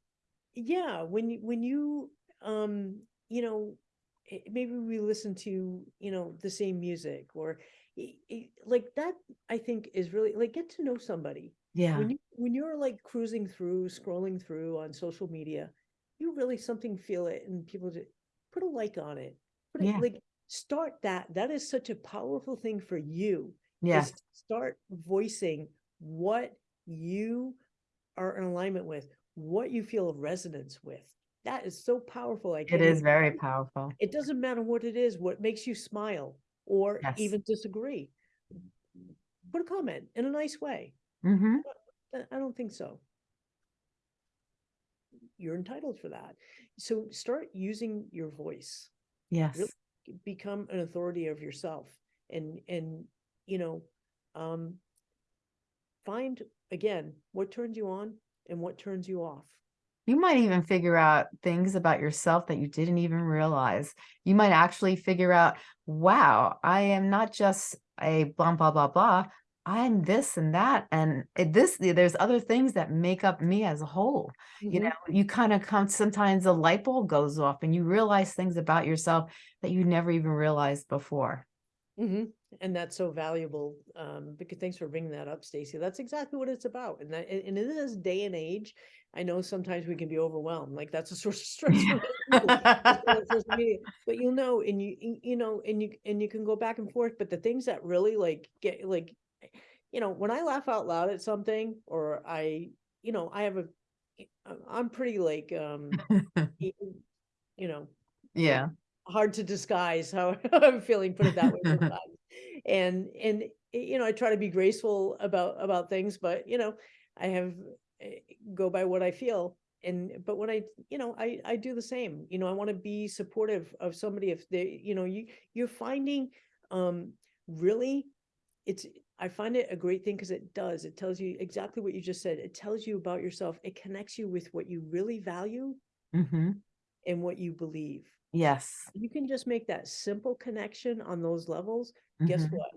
Yeah, when you, when you, um, you know, eh, maybe we listen to, you know, the same music or i- i- like that, I think is really like get to know somebody. Yeah, When you, when you're like cruising through, scrolling through on social media, you really something feel it and people just put a like on it. Put it Yeah. like, start that. That is such a powerful thing for you. is to Start voicing what you are in alignment with, what you feel a resonance with. That is so powerful. I it is very powerful. It doesn't matter what it is, what makes you smile or Yes. even disagree. Put a comment in a nice way. Mm-hmm. Uh, I don't think so. You're entitled for that. So start using your voice. Yes, Become an authority of yourself and, and, you know, um, find again, what turns you on and what turns you off. you might even figure out things about yourself that you didn't even realize. You might actually figure out, wow, I am not just a blah, blah, blah, blah. I'm this and that. And it- this, there's other things that make up me as a whole. you Mhm. know you kind of come sometimes the light bulb goes off and you realize things about yourself that you never even realized before Mhm. And that's so valuable, um, because thanks for bringing that up, Stacey. That's exactly what it's about. And that, and in this day and age, I know sometimes we can be overwhelmed, like that's a source of stress. for many people, just on social media. But you'll know, and you, you know, and you, and you can go back and forth, but the things that really like get, like, you know, when I laugh out loud at something, or I, you know, I have a, I'm- I'm pretty like, um, you know, yeah hard to disguise how I'm feeling, put it that way. And, and, you know, I try to be graceful about, about things, but, you know, I have, eh, go by what I feel. And, but when I, you know, I, I do the same, you know, I want to be supportive of somebody if they, you know, you, you're finding, um, really, it's, I find it a great thing because it does, it tells you exactly what you just said. It tells you about yourself. It connects you with what you really value hmm and what you believe. Yes. You can just make that simple connection on those levels. Guess mhm, what?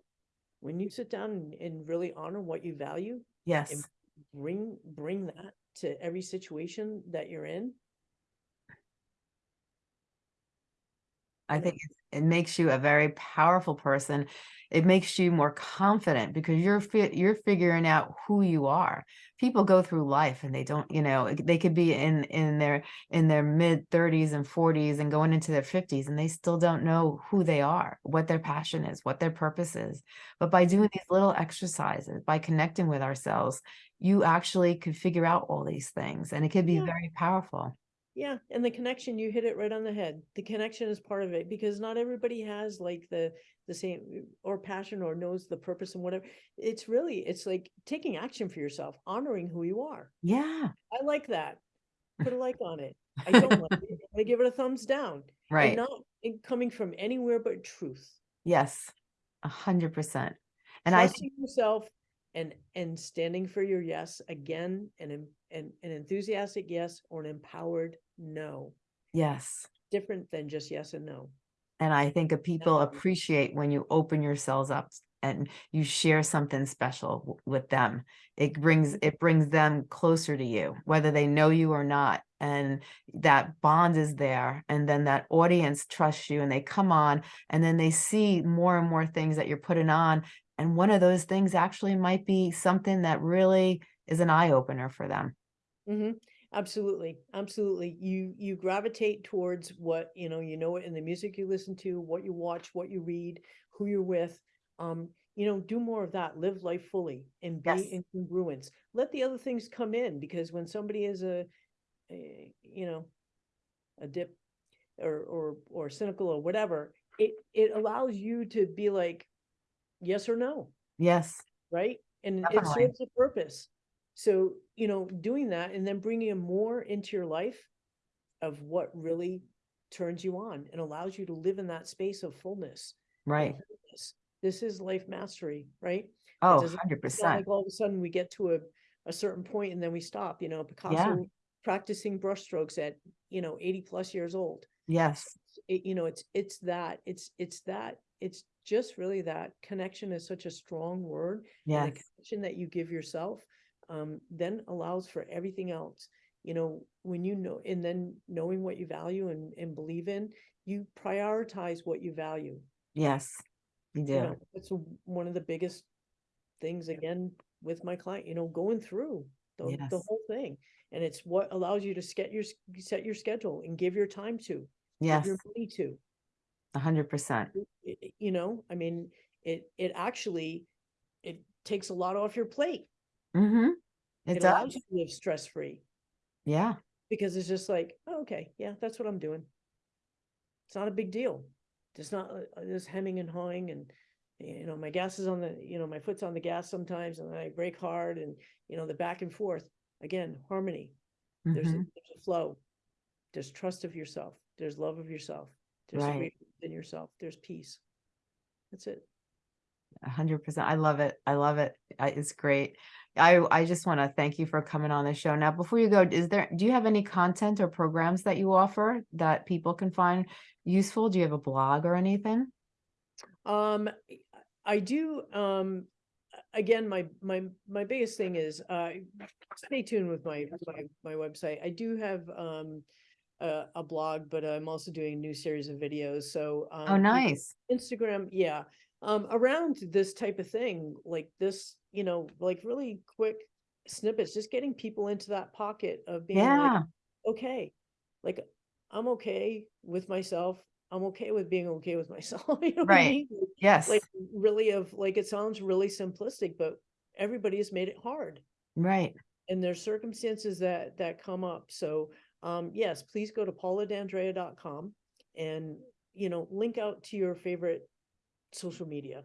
When you sit down and, and really honor what you value, Yes. bring bring that to every situation that you're in. I think it makes you a very powerful person. It makes you more confident because you're you're figuring out who you are. People go through life and they don't, you know, they could be in in their in their mid 30s and 40s and going into their 50s and they still don't know who they are, what their passion is, what their purpose is. But by doing these little exercises, by connecting with ourselves, you actually could figure out all these things and it could be Yeah. very powerful. Yeah, and the connection, you hit it right on the head. The connection is part of it because not everybody has like the the same or passion or knows the purpose and whatever. It's really it's like taking action for yourself, honoring who you are. Yeah. I like that. Put a like on it. I don't like it. I give it a thumbs down. And Right. not coming from anywhere but truth. Yes, a hundred percent. And I, Trusting yourself and and standing for your yes again and and an enthusiastic yes or an empowered no. yes, Different than just yes and no. and I think that people appreciate when you open yourselves up and you share something special with them. It brings, it brings them closer to you, whether they know you or not. And that bond is there. And then that audience trusts you and they come on and then they see more and more things that you're putting on. And one of those things actually might be something that really is an eye opener for them. hmm Absolutely, absolutely. You you gravitate towards what you know. You know it in the music you listen to, what you watch, what you read, who you're with. Um, you know, do more of that. Live life fully and be Yes. in congruence. Let the other things come in because when somebody is a, a you know, a dip or or or cynical or whatever, it it allows you to be like, yes or no Yes, right? And it serves a purpose. So, you know, doing that and then bringing more into your life of what really turns you on and allows you to live in that space of fullness. right. wholeness. This is life mastery, right? Oh, 100%. like all of a sudden we get to a, a certain point and then we stop, you know, Picasso practicing brushstrokes at, you know, 80 plus years old Yes, it, you know, it's, it's that, it's, it's that, it's just really that connection is such a strong word. yes, the connection that you give yourself, um, then allows for everything else. You know, when you know, and then knowing what you value and, and believe in, you prioritize what you value. yes, you You know, it's one of the biggest things again with my client, you know, going through the, the whole thing. And it's what allows you to set your, set your schedule and give your time to, Yes, your money to. a hundred percent. you know, I mean, it, it actually, it takes a lot off your plate. Mm-hmm. It It allows you to live stress-free Yeah, because it's just like, oh, okay, yeah, that's what I'm doing. It's not a big deal. It's not uh, uh, this hemming and hawing and, you know, my gas is on the, you know, my foot's on the gas sometimes and I brake hard and, you know, the back and forth. Again, harmony. There's a, mhm, there's a flow. There's trust of yourself. There's love of yourself. There's Right. in yourself. There's peace. That's it. a hundred percent. I love it. I love it. I, it's great. I, I just want to thank you for coming on the show. Now, before you go, is there, do you have any content or programs that you offer that people can find useful? Do you have a blog or anything? Um, I do, um, again, my, my, my biggest thing is, uh, stay tuned with my, my, my website. I do have, um, a, a blog, but I'm also doing a new series of videos, so. Oh, um, can- nice. Instagram, yeah, um, around this type of thing, like this, you know, like really quick snippets, just getting people into that pocket of being like, okay, like, I'm okay with myself. I'm okay with being okay with myself. you know what I Right. mean? Yes, like really of like it sounds really simplistic but everybody has made it hard right. and there's circumstances that that come up so um yes please go to pauladandrea.com and you know link out to your favorite social media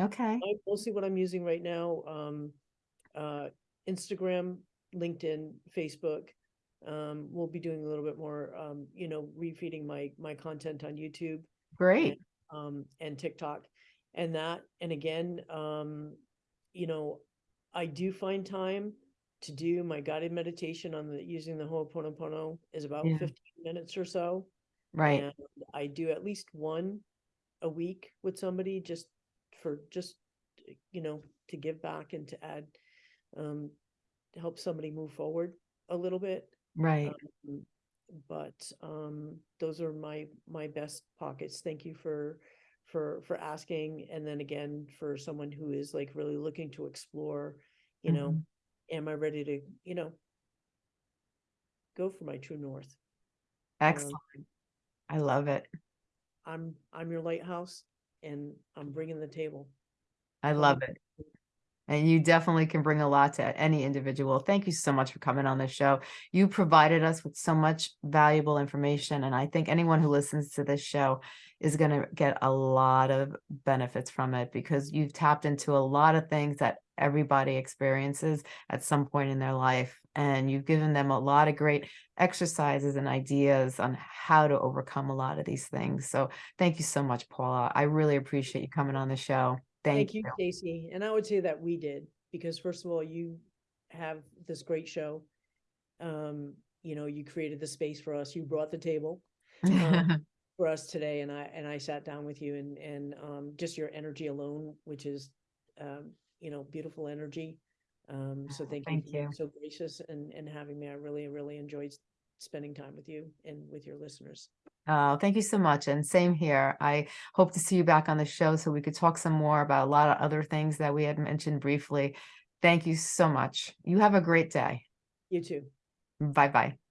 Okay, I, mostly what i'm using right now um uh instagram linkedin facebook um we'll be doing a little bit more um you know refeeding my my content on youtube great. um, and TikTok and that, and again, um, you know, I do find time to do my guided meditation on the, using the Ho'oponopono is about Yeah. fifteen minutes or so. Right. And I do at least one a week with somebody just for just, you know, to give back and to add, um, to help somebody move forward a little bit. Right. Um, But, um, those are my, my best pockets. Thank you for, for, for asking. And then again, for someone who is like really looking to explore, you know, Mhm. am I ready to, you know, go for my true north? Excellent. I love it. I'm, I'm your lighthouse and I'm bringing the table. I love it. And you definitely can bring a lot to any individual. Thank you so much for coming on the show. You provided us with so much valuable information, and I think anyone who listens to this show is going to get a lot of benefits from it because you've tapped into a lot of things that everybody experiences at some point in their life. And you've given them a lot of great exercises and ideas on how to overcome a lot of these things. So thank you so much, Paula. I really appreciate you coming on the show. Thank, Thank you, Stacey. And I would say that we did, because first of all, you have this great show. Um, you know, you created the space for us. You brought the table um, for us today and I, and I sat down with you and, and, um, just your energy alone, which is, um, you know, beautiful energy. Um, so thank you for being you. so gracious and, and having me. I really, really enjoyed spending time with you and with your listeners. Oh, thank you so much. And same here. I hope to see you back on the show so we could talk some more about a lot of other things that we had mentioned briefly. Thank you so much. You have a great day. You too. Bye bye.